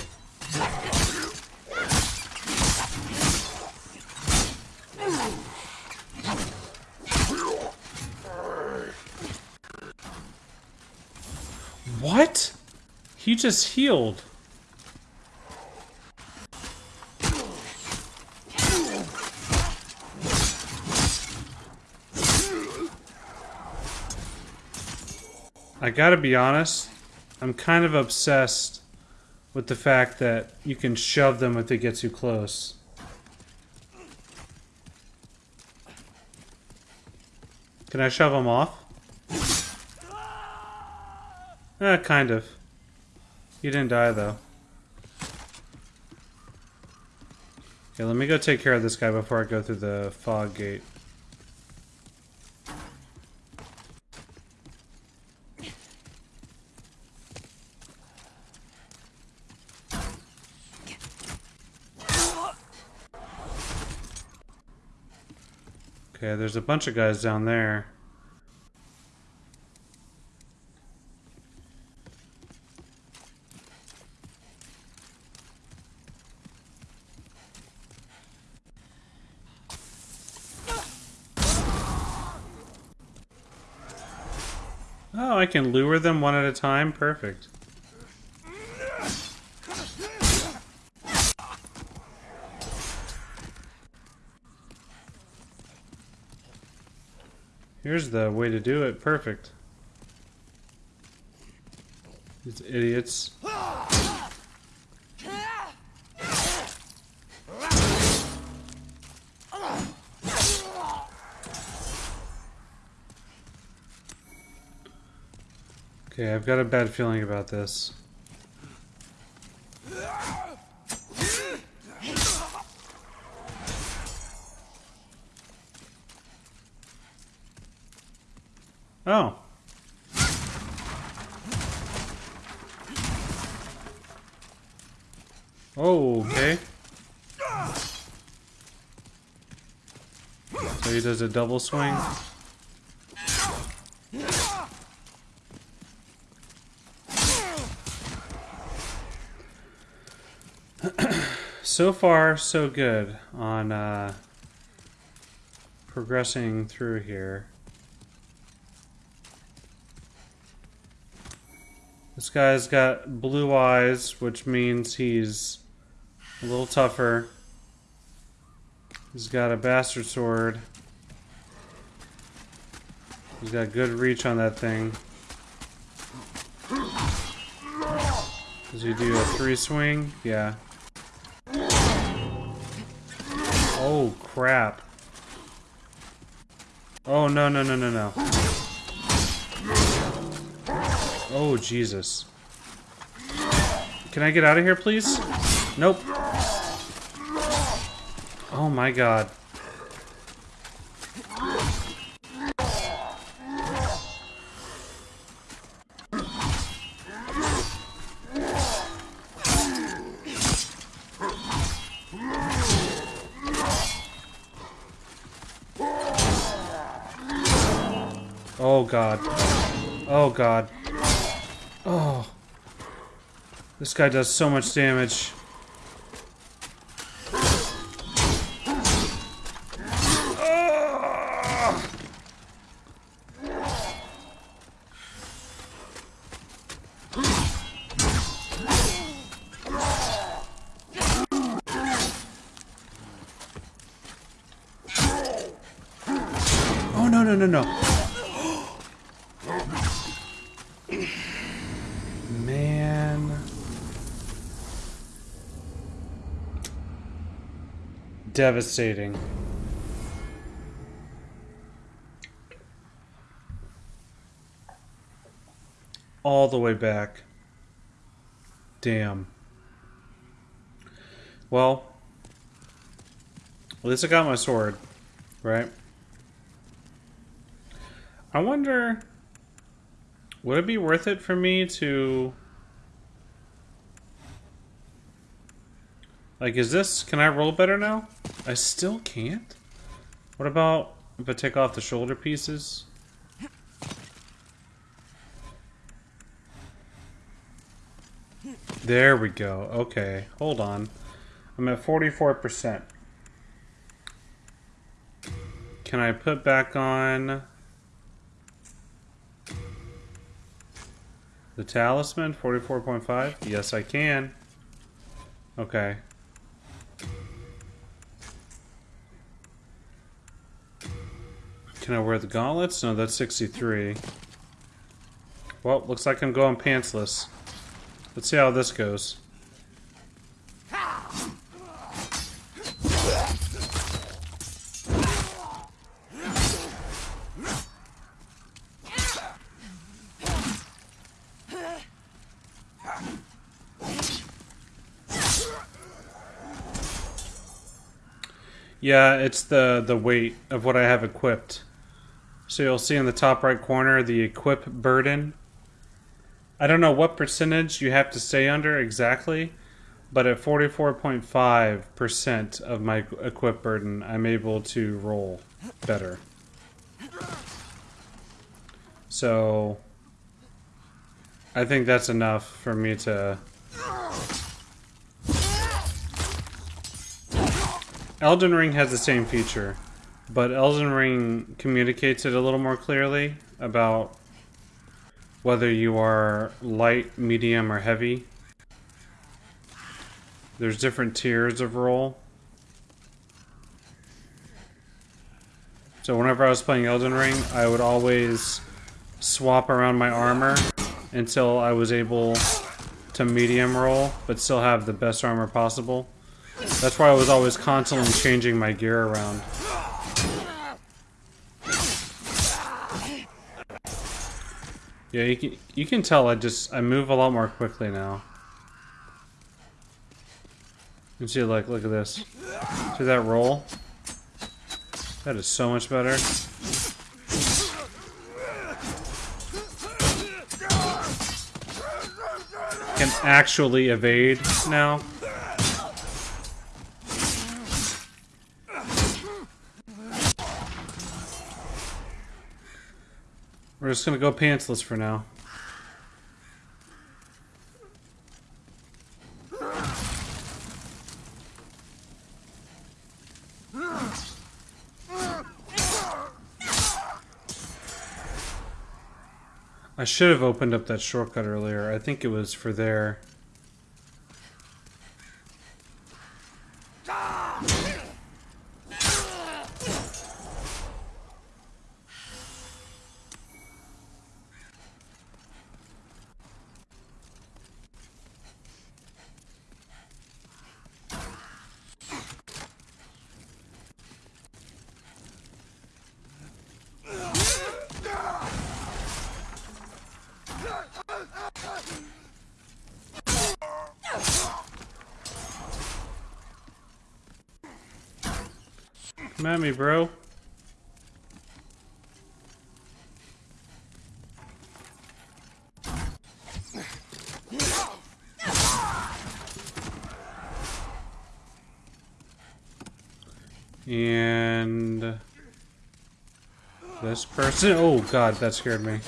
What? He just healed. I gotta be honest, I'm kind of obsessed with the fact that you can shove them if they get too close. Can I shove them off? Eh, kind of. You didn't die, though. Okay, let me go take care of this guy before I go through the fog gate. Okay, there's a bunch of guys down there. Can lure them one at a time? Perfect. Here's the way to do it. Perfect. These idiots. Okay, I've got a bad feeling about this. Oh. Oh, okay. So he does a double swing. So far, so good on uh, progressing through here. This guy's got blue eyes, which means he's a little tougher. He's got a bastard sword. He's got good reach on that thing. Does he do a three swing? Yeah. Oh, crap. Oh, no, no, no, no, no. Oh, Jesus. Can I get out of here, please? Nope. Oh my god. God. Oh god. Oh. This guy does so much damage. Devastating. All the way back. Damn. Well, at least I got my sword, right? I wonder would it be worth it for me to... Like, is this... Can I roll better now? I still can't? What about if I take off the shoulder pieces? There we go. Okay, hold on. I'm at 44%. Can I put back on... The talisman, 44.5? Yes, I can. Okay. Can I wear the gauntlets? No, that's 63. Well, looks like I'm going pantsless. Let's see how this goes. Yeah, it's the the weight of what I have equipped. So you'll see in the top right corner the equip burden. I don't know what percentage you have to stay under exactly, but at 44.5% of my equip burden, I'm able to roll better. So I think that's enough for me to Elden Ring has the same feature, but Elden Ring communicates it a little more clearly about whether you are light, medium, or heavy. There's different tiers of roll. So whenever I was playing Elden Ring, I would always swap around my armor until I was able to medium roll, but still have the best armor possible. That's why I was always constantly changing my gear around. Yeah, you can, you can tell I just, I move a lot more quickly now. You see, like, look at this. See that roll? That is so much better. Can actually evade now. We're just gonna go pantsless for now. I should have opened up that shortcut earlier. I think it was for there. Come at me, bro. And this person. Oh god, that scared me.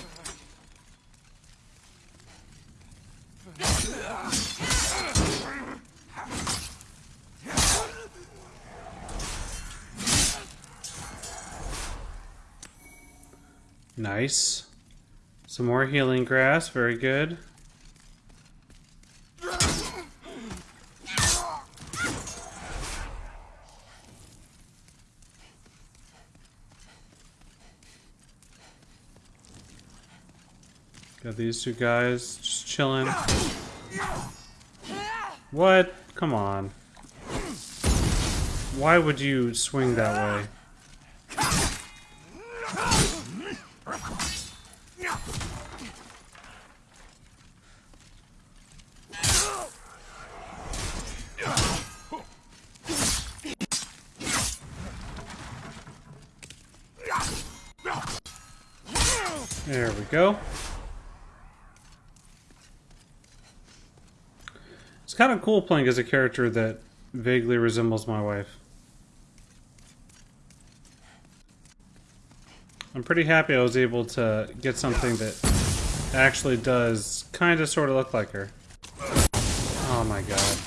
Nice. Some more healing grass, very good. Got these two guys just chilling. What? Come on. Why would you swing that way? There we go. It's kind of cool playing as a character that vaguely resembles my wife. I'm pretty happy I was able to get something that actually does kind of sort of look like her. Oh my god.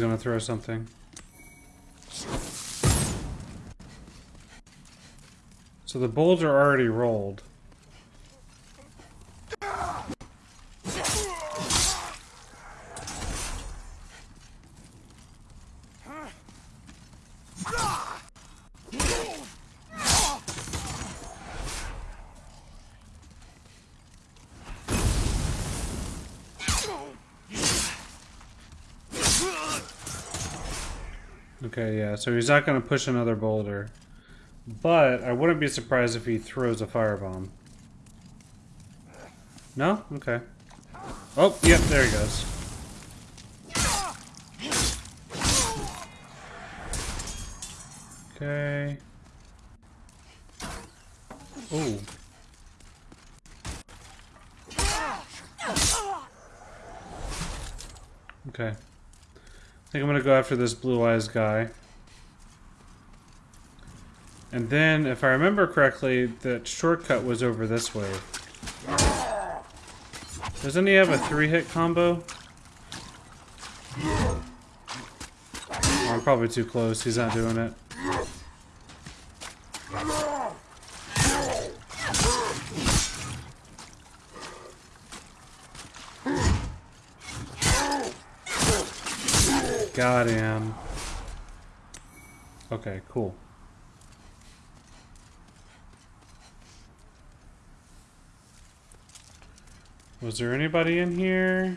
To throw something. So the are already rolled. Okay, yeah, so he's not going to push another boulder. But I wouldn't be surprised if he throws a firebomb. No? Okay. Oh, yep, there he goes. Okay. Oh. Okay. I think I'm gonna go after this blue eyes guy. And then, if I remember correctly, that shortcut was over this way. Doesn't he have a three-hit combo? Oh, I'm probably too close. He's not doing it. Him. Okay, cool. was there anybody in here?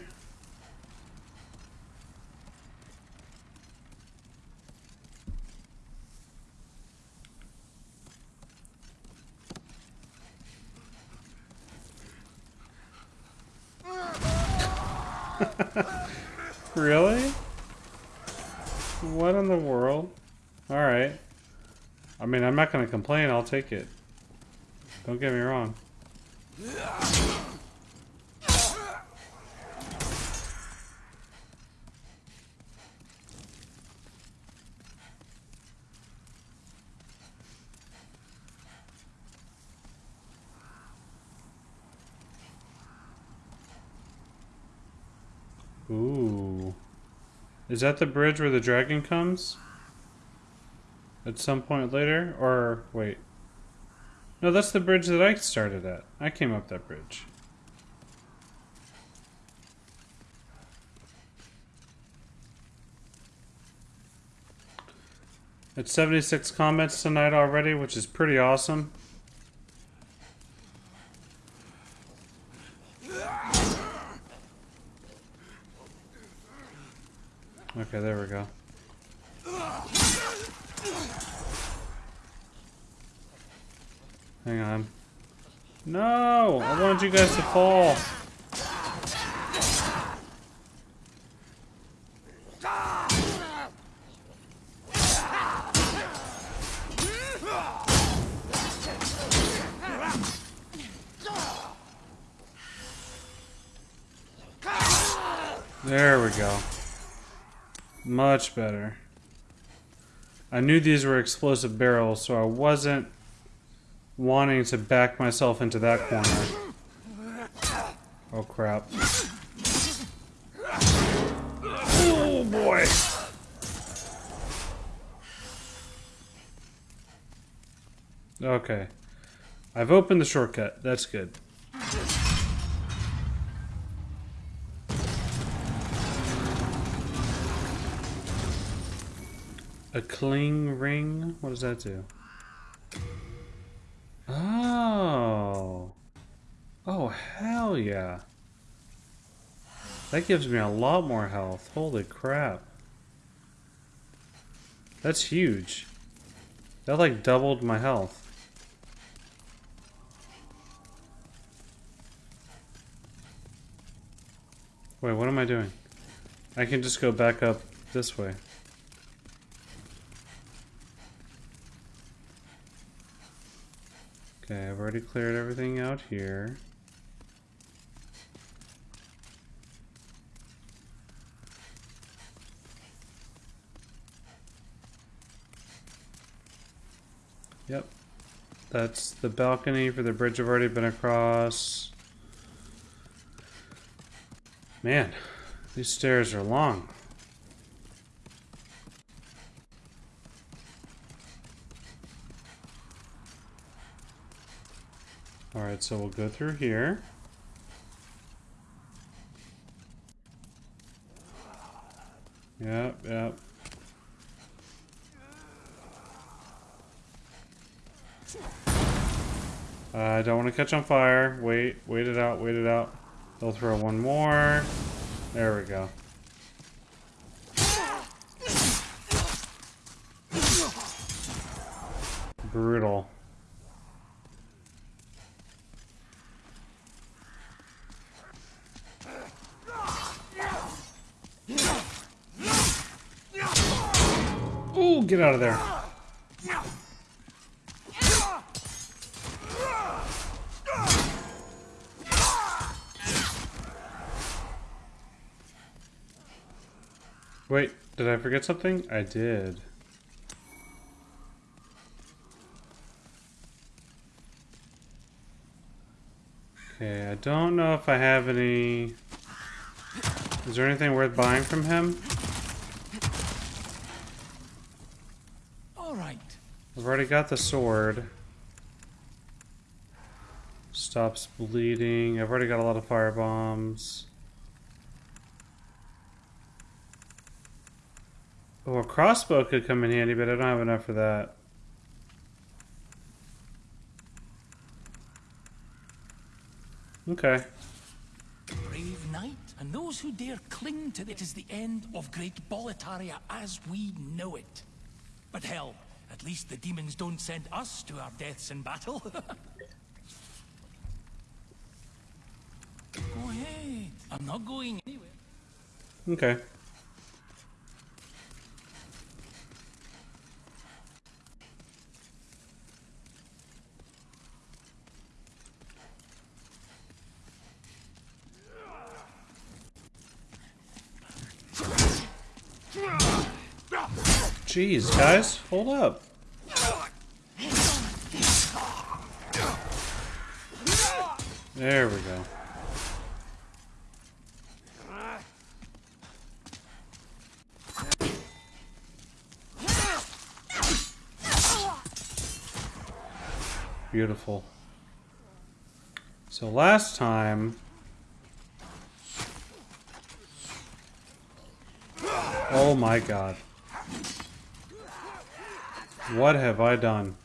<laughs> really? What in the world? Alright. I mean, I'm not going to complain. I'll take it. Don't get me wrong. Ooh. Is that the bridge where the dragon comes? At some point later? Or, wait. No, that's the bridge that I started at. I came up that bridge. It's 76 comments tonight already, which is pretty awesome. Okay, there we go. Hang on. No! I wanted fall. There we go. Much better. I knew these were explosive barrels, so I wasn't wanting to back myself into that corner. Okay. I've opened the shortcut. That's good. A cling ring? What does that do? Oh. Oh, hell yeah. That gives me a lot more health. Holy crap. That's huge. That like doubled my health. Wait, what am I doing? I can just go back up this way. Okay, I've already cleared everything out here. Yep. That's the balcony for the bridge I've already been across. Man, these stairs are long. Alright, so we'll go through here. Yep, yep. Uh, I don't want to catch on fire. Wait, wait it out, wait it out. They'll throw one more. There we go. Brutal. Ooh, get out of there. Wait, did I forget something? I did. Okay, I don't know if I have any... Is there anything worth buying from him? All right. I've already got the sword. Stops bleeding. I've already got a lot of fire bombs. Oh, a crossbow could come in handy, but I don't have enough for that. Okay. Brave knight, and those who dare cling to it is the end of Great Boletaria as we know it. But hell, at least the demons don't send us to our deaths in battle. <laughs> Go ahead. I'm not going anywhere. Okay. Jeez, guys, hold up. There we go. Beautiful. So last time... Oh my god. What have I done?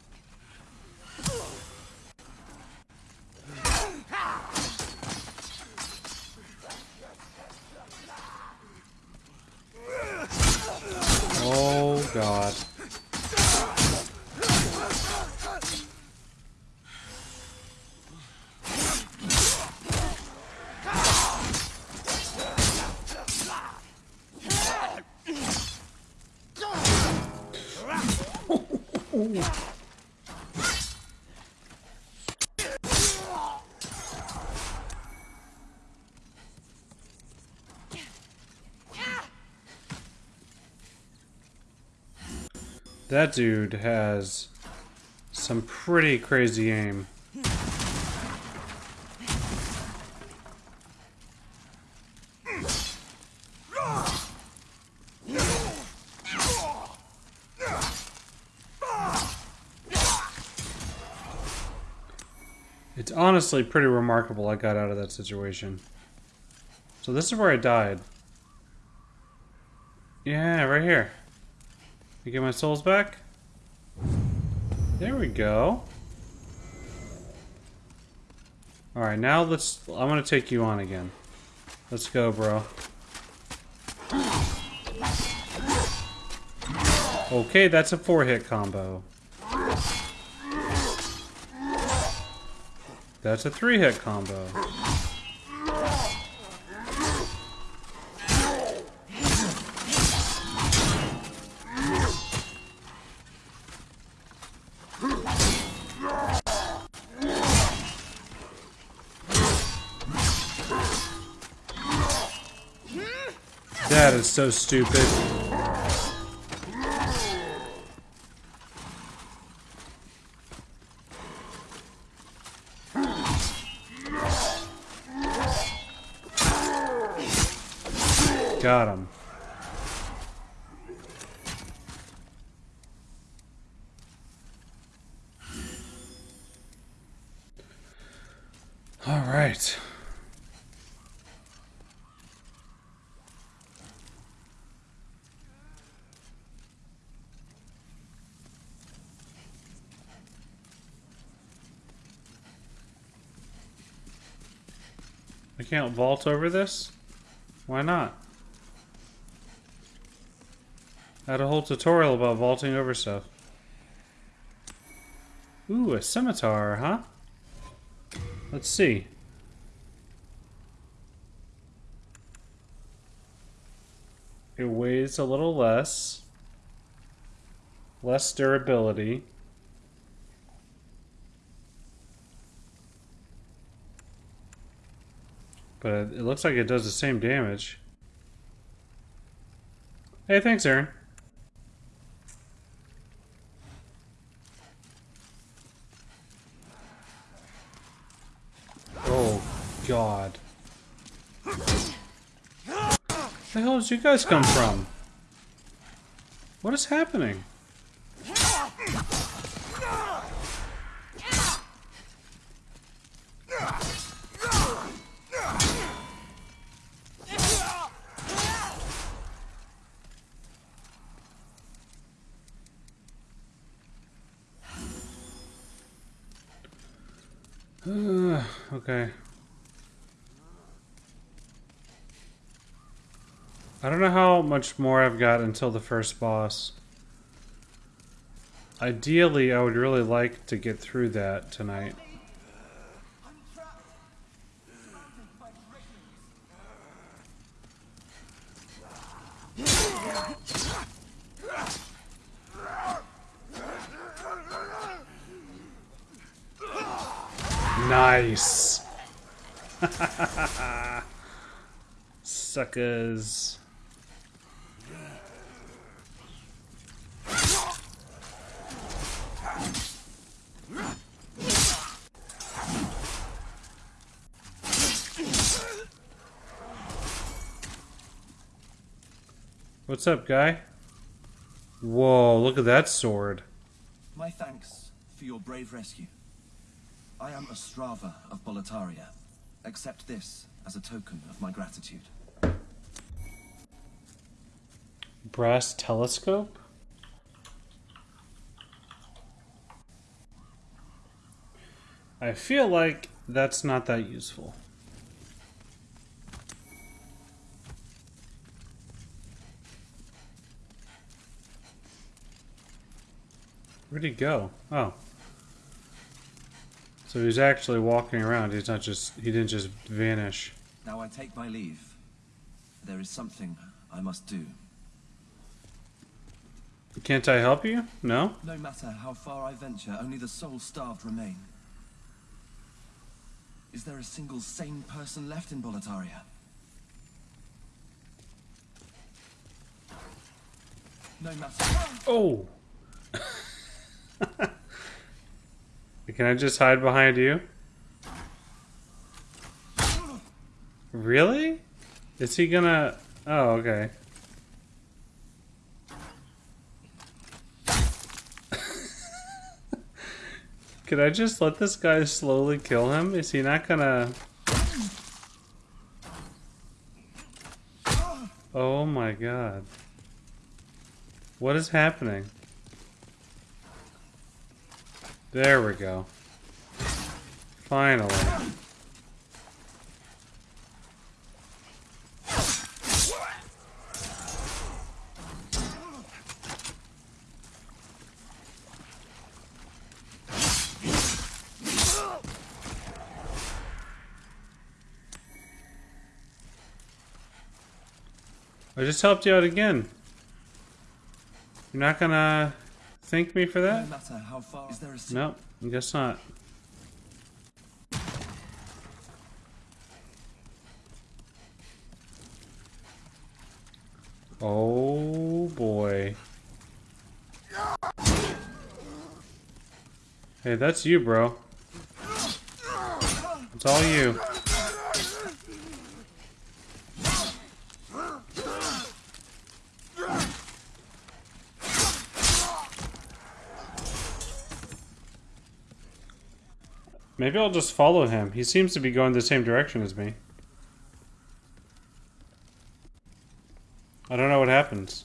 Oh god. That dude has some pretty crazy aim. It's honestly pretty remarkable I got out of that situation. So this is where I died. Yeah, right here. You get my souls back? There we go. Alright, now let's... I'm gonna take you on again. Let's go, bro. Okay, that's a four-hit combo. That's a three-hit combo. So stupid. Got him. All right. I can't vault over this? Why not? I had a whole tutorial about vaulting over stuff. Ooh, a scimitar, huh? Let's see. It weighs a little less. Less durability. But it looks like it does the same damage. Hey, thanks, Aaron. Oh, God. Where the hell did you guys come from? What is happening? Uh, okay. I don't know how much more I've got until the first boss. Ideally, I would really like to get through that tonight. Nice. <laughs> Suckers. Up, guy? Whoa, look at that sword. My thanks for your brave rescue. I am Ostrava of Boletaria. Accept this as a token of my gratitude. Brass telescope? I feel like that's not that useful. Where'd he go? Oh. So he's actually walking around. He's not just, he didn't just vanish. Now I take my leave. There is something I must do. Can't I help you? No? No matter how far I venture, only the soul-starved remain. Is there a single sane person left in Boletaria? No matter... Oh! <laughs> <laughs> Can I just hide behind you? Really? Is he gonna... Oh, okay. <laughs> Could I just let this guy slowly kill him? Is he not gonna... Oh my god. What is happening? There we go. Finally. I just helped you out again. You're not gonna thank me for that? No, how far... Is there a... Nope, I guess not. Oh boy. Hey, that's you, bro. It's all you. Maybe I'll just follow him. He seems to be going the same direction as me. I don't know what happens.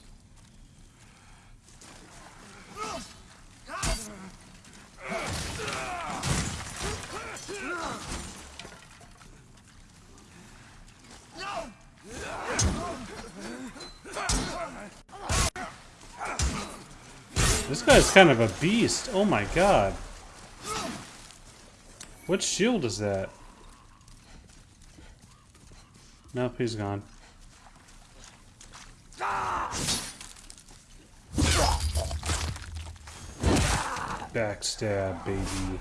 This guy's kind of a beast. Oh my god. What shield is that? Nope, he's gone. Backstab, baby.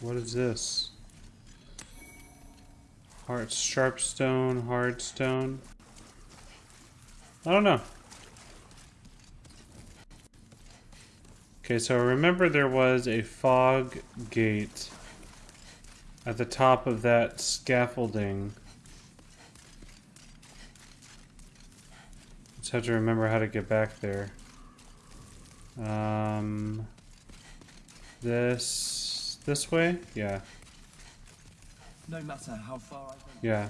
What is this? Heart sharp stone, hard stone. I don't know. Okay, so remember there was a fog gate at the top of that scaffolding. Just have to remember how to get back there. Um, this this way? Yeah, No matter how far yeah.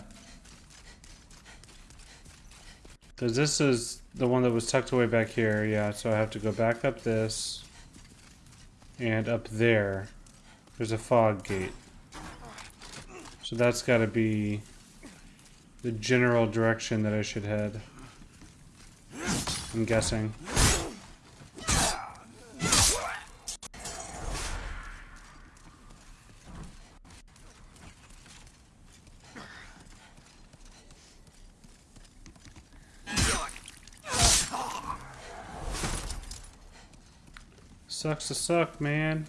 Because this is the one that was tucked away back here, yeah, so I have to go back up this. And up there, there's a fog gate. So that's got to be the general direction that I should head. I'm guessing. To suck, man.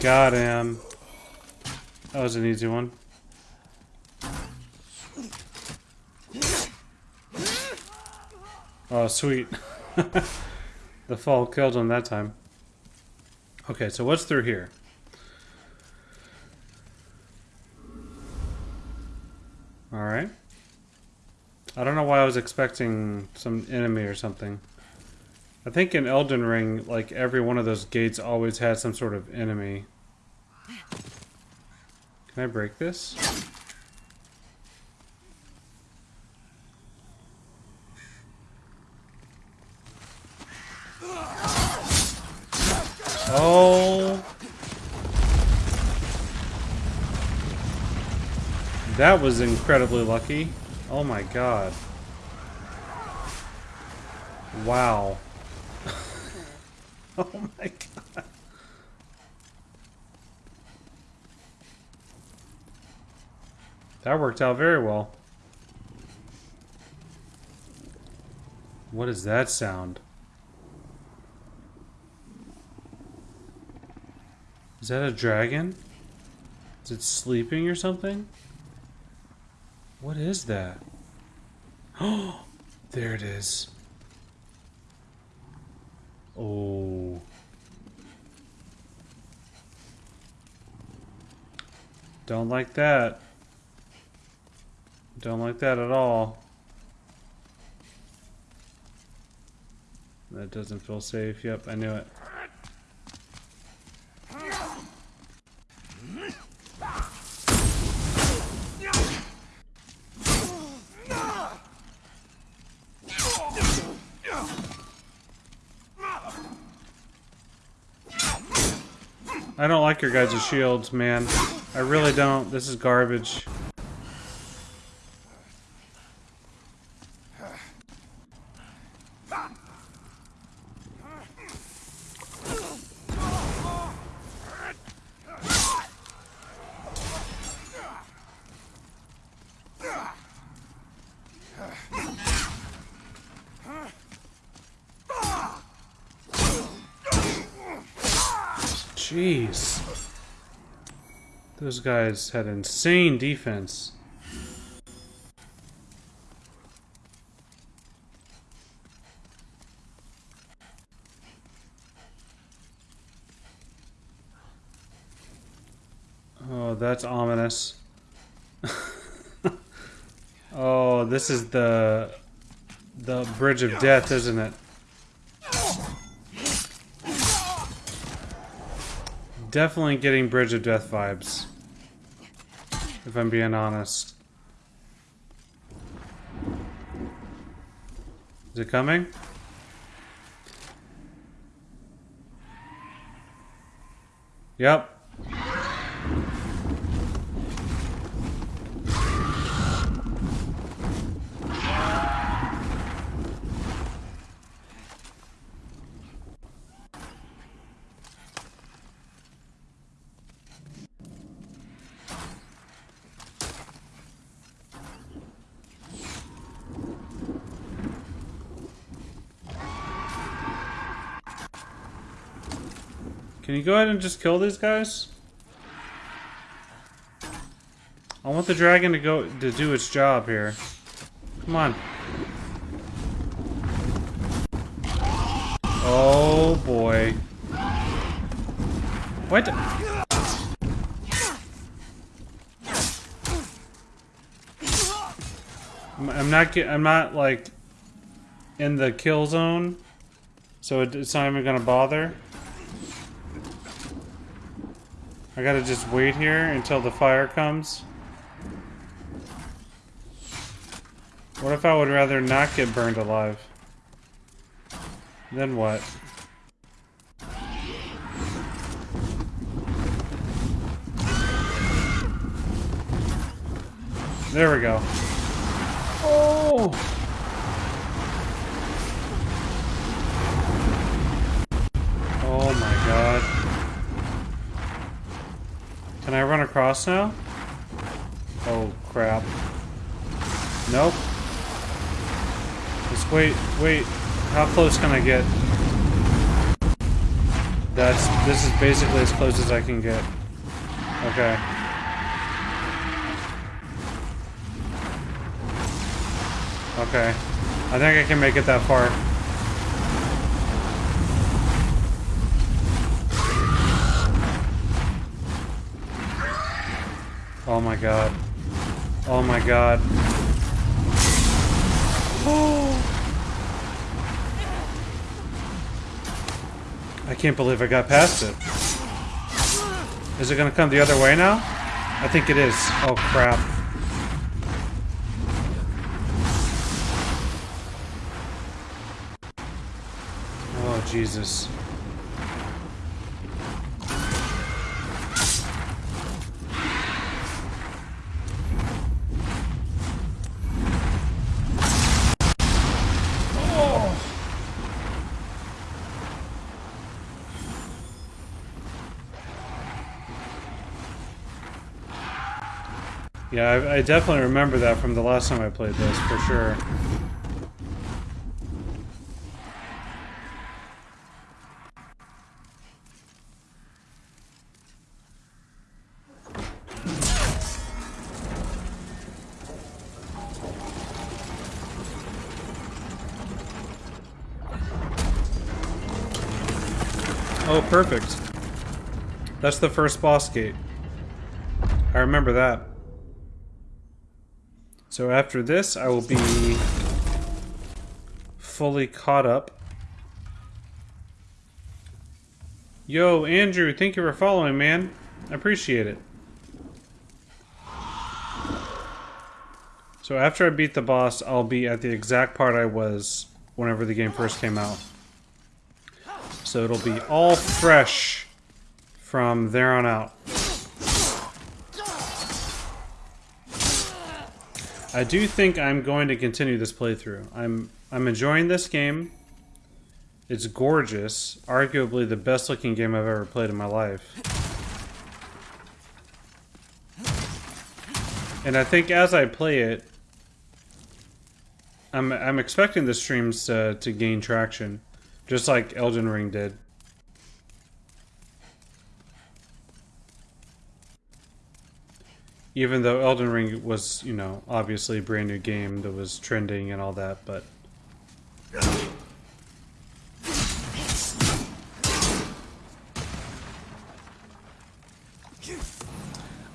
Got him. That was an easy one. Oh, sweet. <laughs> the fall killed him that time. Okay, so what's through here? Alright. I don't know why I was expecting some enemy or something. I think in Elden Ring, like every one of those gates always had some sort of enemy. Can I break this? Oh. That was incredibly lucky. Oh my god. Wow. <laughs> oh my god. That worked out very well. What is that sound? Is that a dragon? Is it sleeping or something? What is that? Oh, <gasps> there it is. Oh. Don't like that. Don't like that at all. That doesn't feel safe. Yep, I knew it. I don't like your guys' shields, man. I really don't. This is garbage. Jeez. Those guys had insane defense. Oh, that's ominous. <laughs> oh, this is the the bridge of death, isn't it? Definitely getting bridge of death vibes. I'm being honest. Is it coming? Yep. Go ahead and just kill these guys? I want the dragon to go to do its job here. Come on. Oh boy. What? I'm not get, I'm not like in the kill zone, so it's not even gonna bother. I gotta just wait here until the fire comes. What if I would rather not get burned alive? Then what? There we go. Oh my god. Can I run across now? Oh crap. Nope. Just wait, wait. How close can I get? That's, this is basically as close as I can get. Okay. Okay. I think I can make it that far. Oh my god. Oh my god. Oh. <gasps> I can't believe I got past it. Is it gonna come the other way now? I think it is. Oh crap. Oh Jesus. Yeah, I, I definitely remember that from the last time I played this, for sure. Oh, perfect. That's the first boss gate. I remember that. So after this, I will be fully caught up. Yo, Andrew, thank you for following, man. I appreciate it. So after I beat the boss, I'll be at the exact part I was whenever the game first came out. So it'll be all fresh from there on out. I do think I'm going to continue this playthrough. I'm I'm enjoying this game. It's gorgeous, arguably the best looking game I've ever played in my life. And I think as I play it, I'm I'm expecting the streams to to gain traction, just like Elden Ring did. Even though Elden Ring was, you know, obviously a brand new game that was trending and all that, but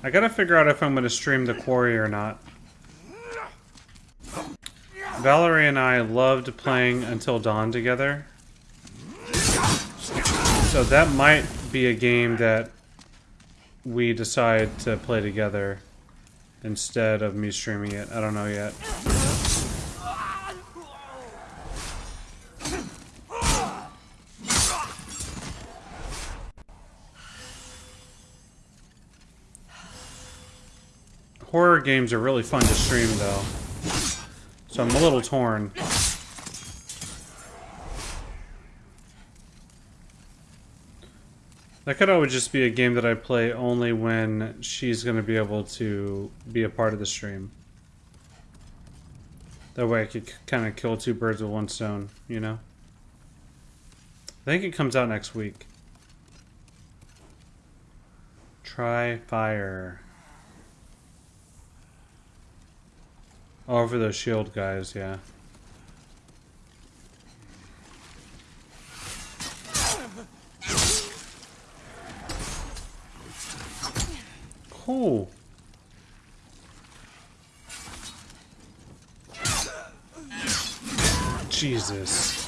I gotta figure out if I'm gonna stream the quarry or not. Valerie and I loved playing Until Dawn together. So that might be a game that we decide to play together instead of me streaming it. I don't know yet. Horror games are really fun to stream though. So I'm a little torn. That could always just be a game that I play only when she's going to be able to be a part of the stream. That way I could kind of kill two birds with one stone, you know? I think it comes out next week. Try fire. For those shield guys, yeah. Cool. Jesus.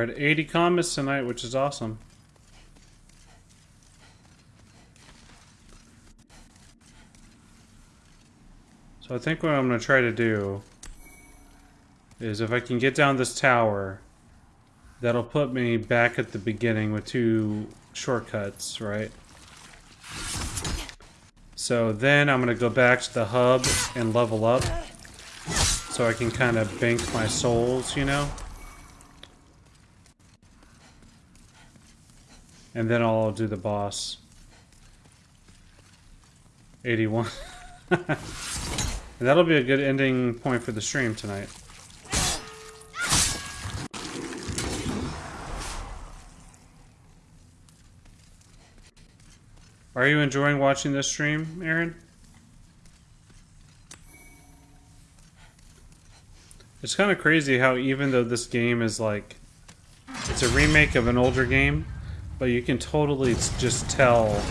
We're at 80 comments tonight, which is awesome. So I think what I'm going to try to do is if I can get down this tower, that'll put me back at the beginning with two shortcuts, right? So then I'm going to go back to the hub and level up so I can kind of bank my souls, you know? And then I'll do the boss. 81. and <laughs> that'll be a good ending point for the stream tonight. Are you enjoying watching this stream, Aaron? It's kind of crazy how even though this game is like it's a remake of an older game, but you can totally just tell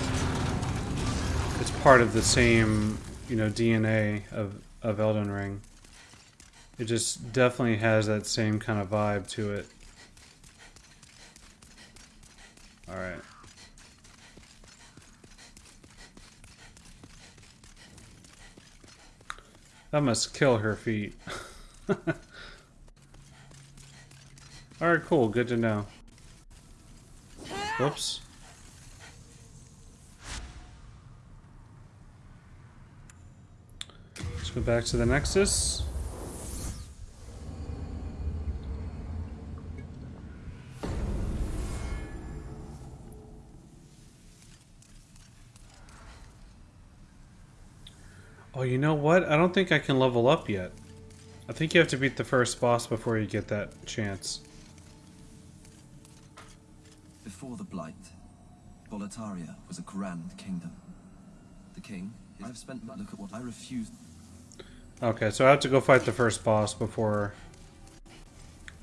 it's part of the same, you know, DNA of of Elden Ring. It just definitely has that same kind of vibe to it. All right. That must kill her feet. <laughs> Alright, cool. Good to know. Whoops. Let's go back to the Nexus. Oh, you know what? I don't think I can level up yet. I think you have to beat the first boss before you get that chance. Before the Blight, Boletaria was a grand kingdom. The king, I've spent look at what I refused. Okay, so I have to go fight the first boss before...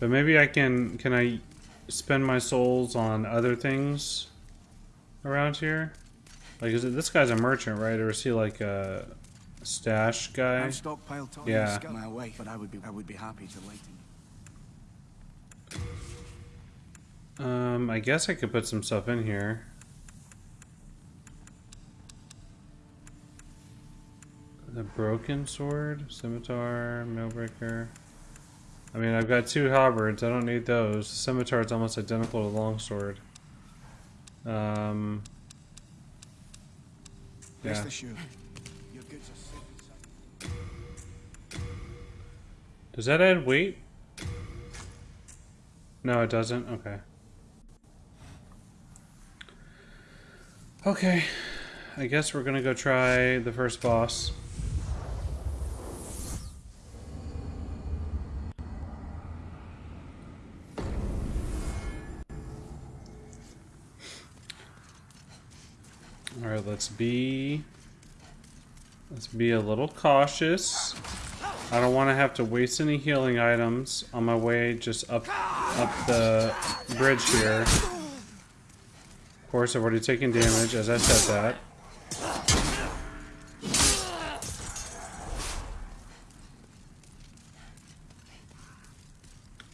But maybe I can... Can I spend my souls on other things around here? Like, is it... This guy's a merchant, right? Or is he like a stash guy? I've stockpiled time Yeah. yeah. my way, but I would be I would be happy to lighten. Um, I guess I could put some stuff in here. The broken sword, scimitar, mailbreaker. I mean, I've got two halberds. I don't need those. The scimitar is almost identical to the longsword. Um, yeah. assured, your goods are safe inside. Does that add weight? No, it doesn't. Okay. Okay. I guess we're gonna go try the first boss. Alright, let's be... Let's be a little cautious. I don't want to have to waste any healing items on my way just up up the bridge here. Course, I've already taken damage as I said that.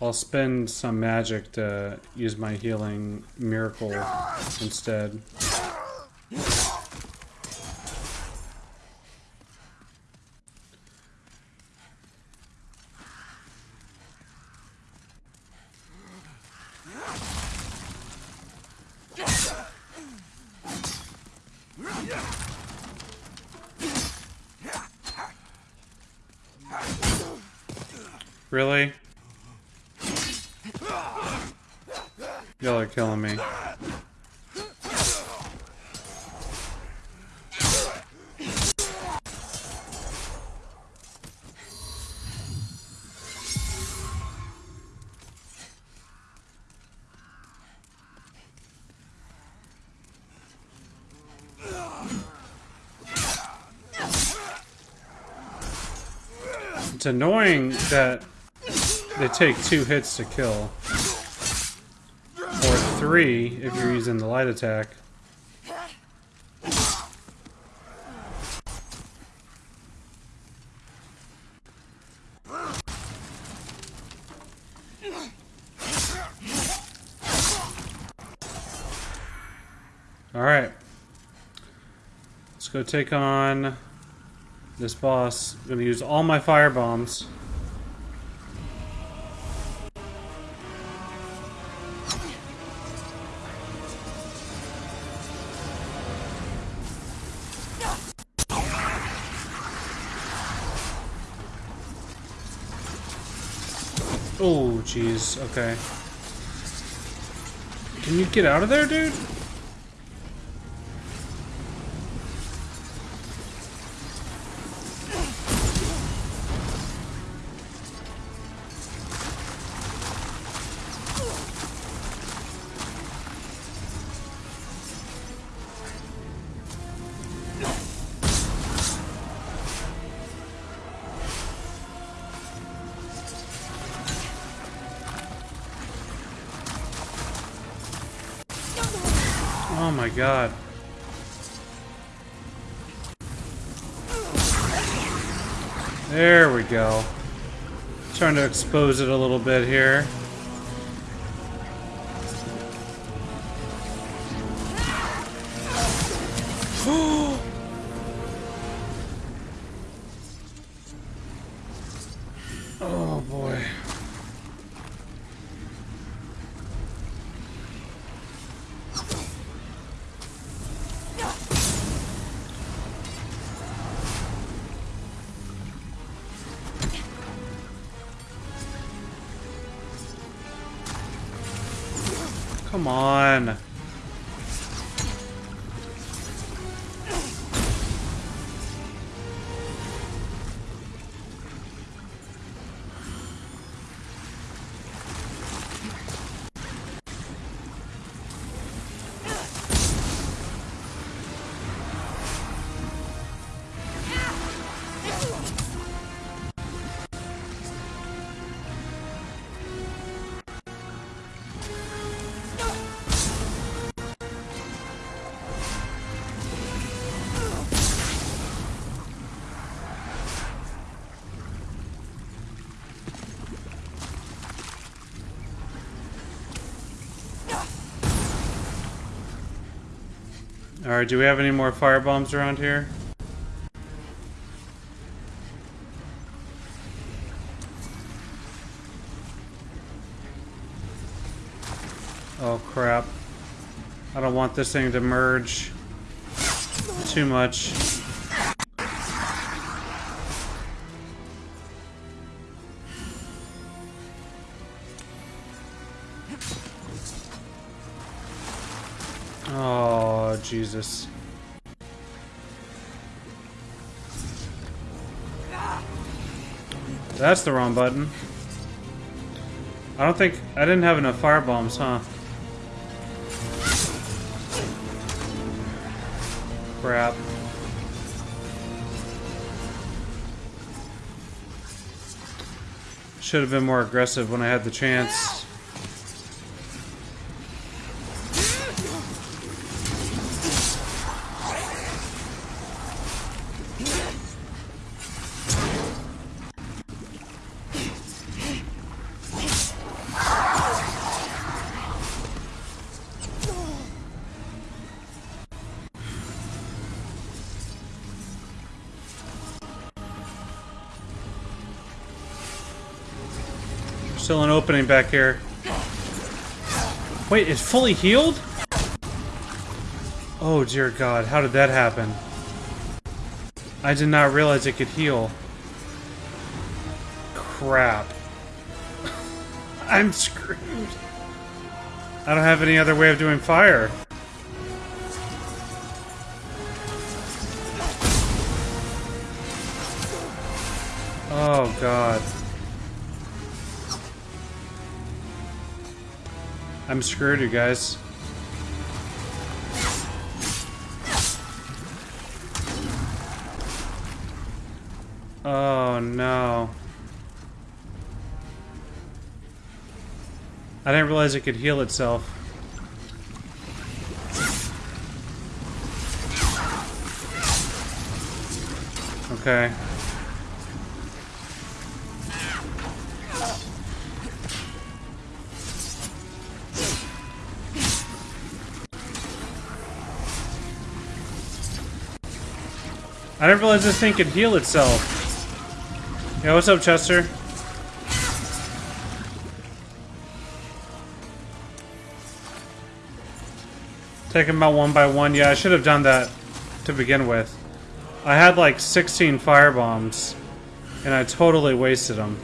I'll spend some magic to use my healing miracle instead. It's annoying that they take two hits to kill. Or three if you're using the light attack. Alright. Let's go take on this boss. I'm gonna use all my fire bombs. Oh, jeez. Okay. Can you get out of there, dude? God. There we go. Trying to expose it a little bit here. Alright, do we have any more fire bombs around here? Oh crap. I don't want this thing to merge too much. Jesus. That's the wrong button. I don't think... I didn't have enough fire bombs, huh? Crap. Should have been more aggressive when I had the chance. Back here. Wait, it's fully healed? Oh dear god, how did that happen? I did not realize it could heal. Crap. <laughs> I'm screwed. I don't have any other way of doing fire. Screwed, you guys. Oh no. I didn't realize it could heal itself. Okay. Didn't this thing could heal itself. Yeah, what's up, Chester? Take them out one by one. Yeah, I should have done that to begin with. I had like 16 fire bombs, and I totally wasted them.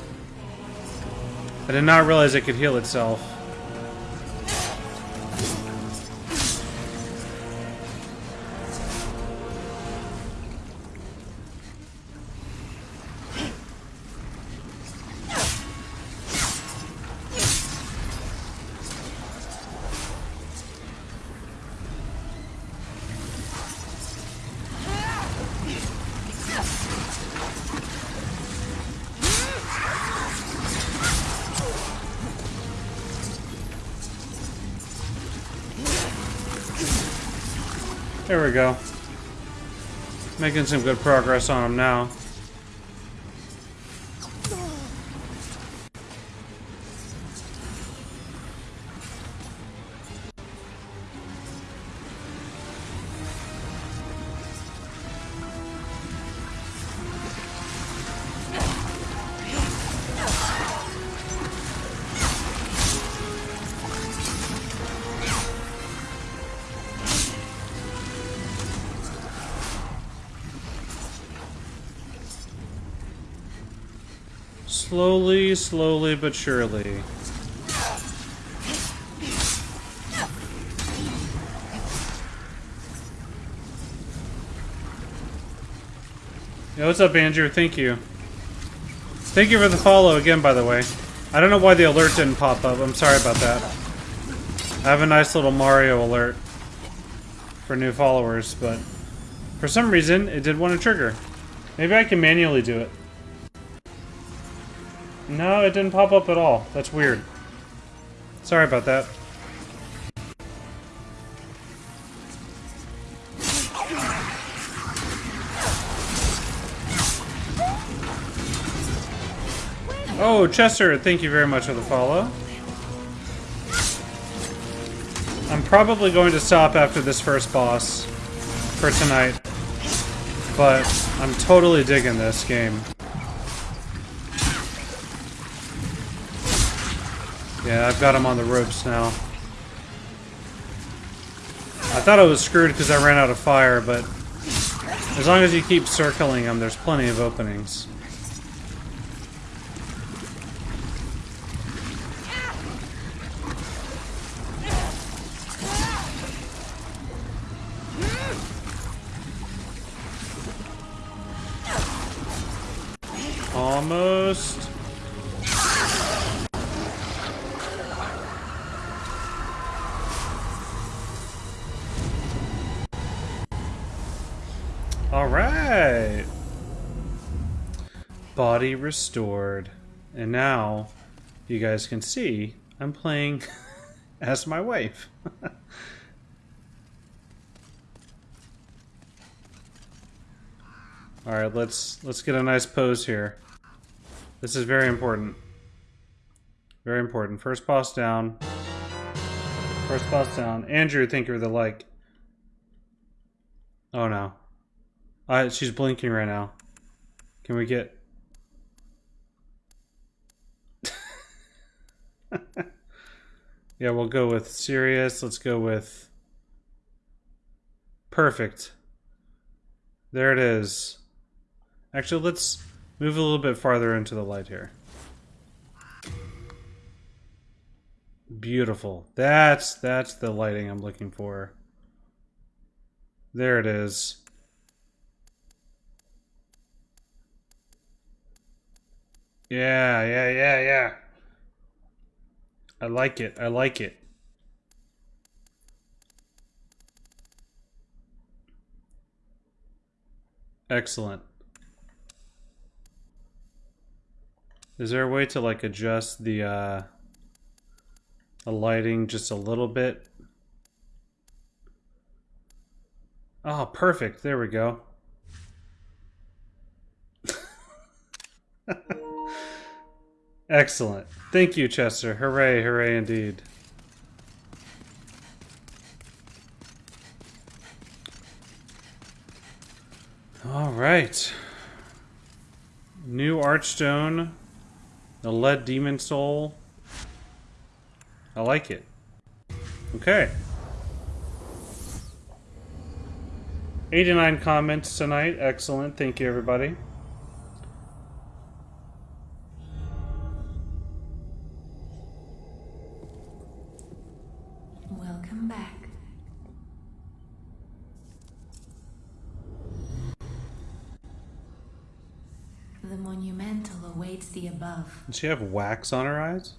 I did not realize it could heal itself. There we go. Making some good progress on him now. Slowly, but surely. Yeah, what's up, Andrew? Thank you. Thank you for the follow again, by the way. I don't know why the alert didn't pop up. I'm sorry about that. I have a nice little Mario alert for new followers, but for some reason, it did want to trigger. Maybe I can manually do it. No, it didn't pop up at all. That's weird. Sorry about that. Oh, Chester, thank you very much for the follow. I'm probably going to stop after this first boss for tonight. But I'm totally digging this game. Yeah, I've got him on the ropes now. I thought I was screwed because I ran out of fire, but as long as you keep circling them, there's plenty of openings. Body restored. And now, you guys can see, I'm playing <laughs> as my wife. <laughs> Alright, let's let's get a nice pose here. This is very important. Very important. First boss down. First boss down. Andrew, think you're the like. Oh no. Uh, she's blinking right now. Can we get... <laughs> yeah, we'll go with serious. Let's go with... Perfect. There it is. Actually, let's move a little bit farther into the light here. Beautiful. That's that's the lighting I'm looking for. There it is. Yeah, yeah, yeah, yeah. I like it. I like it. Excellent. Is there a way to like adjust the uh the lighting just a little bit? Oh, perfect. There we go. <laughs> Excellent. Thank you, Chester. Hooray, hooray indeed. All right. New Archstone. The Lead Demon Soul. I like it. Okay. 89 comments tonight. Excellent. Thank you, everybody. Does she have wax on her eyes?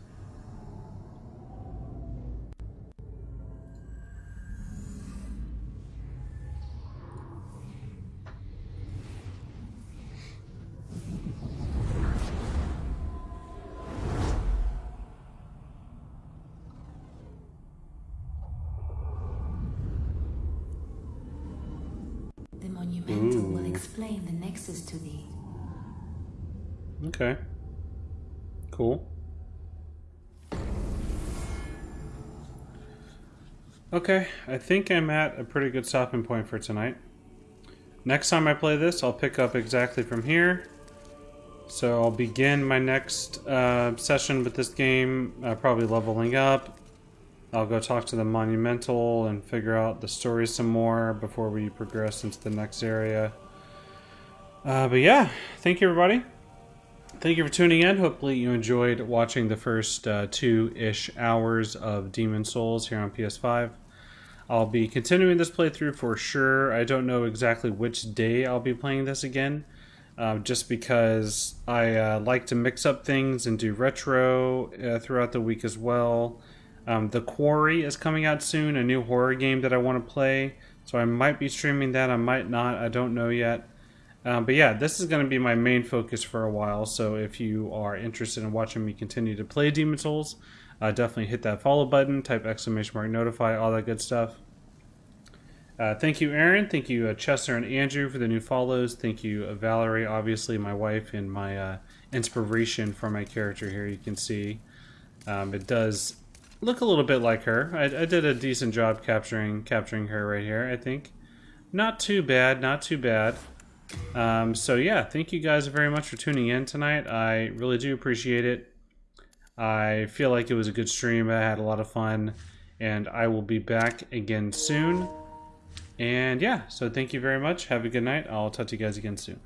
Okay, I think I'm at a pretty good stopping point for tonight. Next time I play this, I'll pick up exactly from here. So I'll begin my next uh, session with this game, uh, probably leveling up. I'll go talk to the Monumental and figure out the story some more before we progress into the next area. Uh, but yeah, thank you everybody. Thank you for tuning in. Hopefully, you enjoyed watching the first uh, two ish hours of Demon Souls here on PS5. I'll be continuing this playthrough for sure. I don't know exactly which day I'll be playing this again, uh, just because I uh, like to mix up things and do retro uh, throughout the week as well. Um, the Quarry is coming out soon, a new horror game that I want to play. So I might be streaming that, I might not, I don't know yet. Um, but yeah, this is going to be my main focus for a while. So if you are interested in watching me continue to play Demon Souls, uh, definitely hit that follow button, type exclamation mark notify, all that good stuff. Uh, thank you, Aaron. Thank you, uh, Chester and Andrew, for the new follows. Thank you, uh, Valerie, obviously my wife and my uh, inspiration for my character here. You can see um, it does look a little bit like her. I, I did a decent job capturing capturing her right here. I think not too bad, not too bad. Um, so yeah, thank you guys very much for tuning in tonight. I really do appreciate it. I feel like it was a good stream. I had a lot of fun, and I will be back again soon. And yeah, so thank you very much. Have a good night. I'll talk to you guys again soon.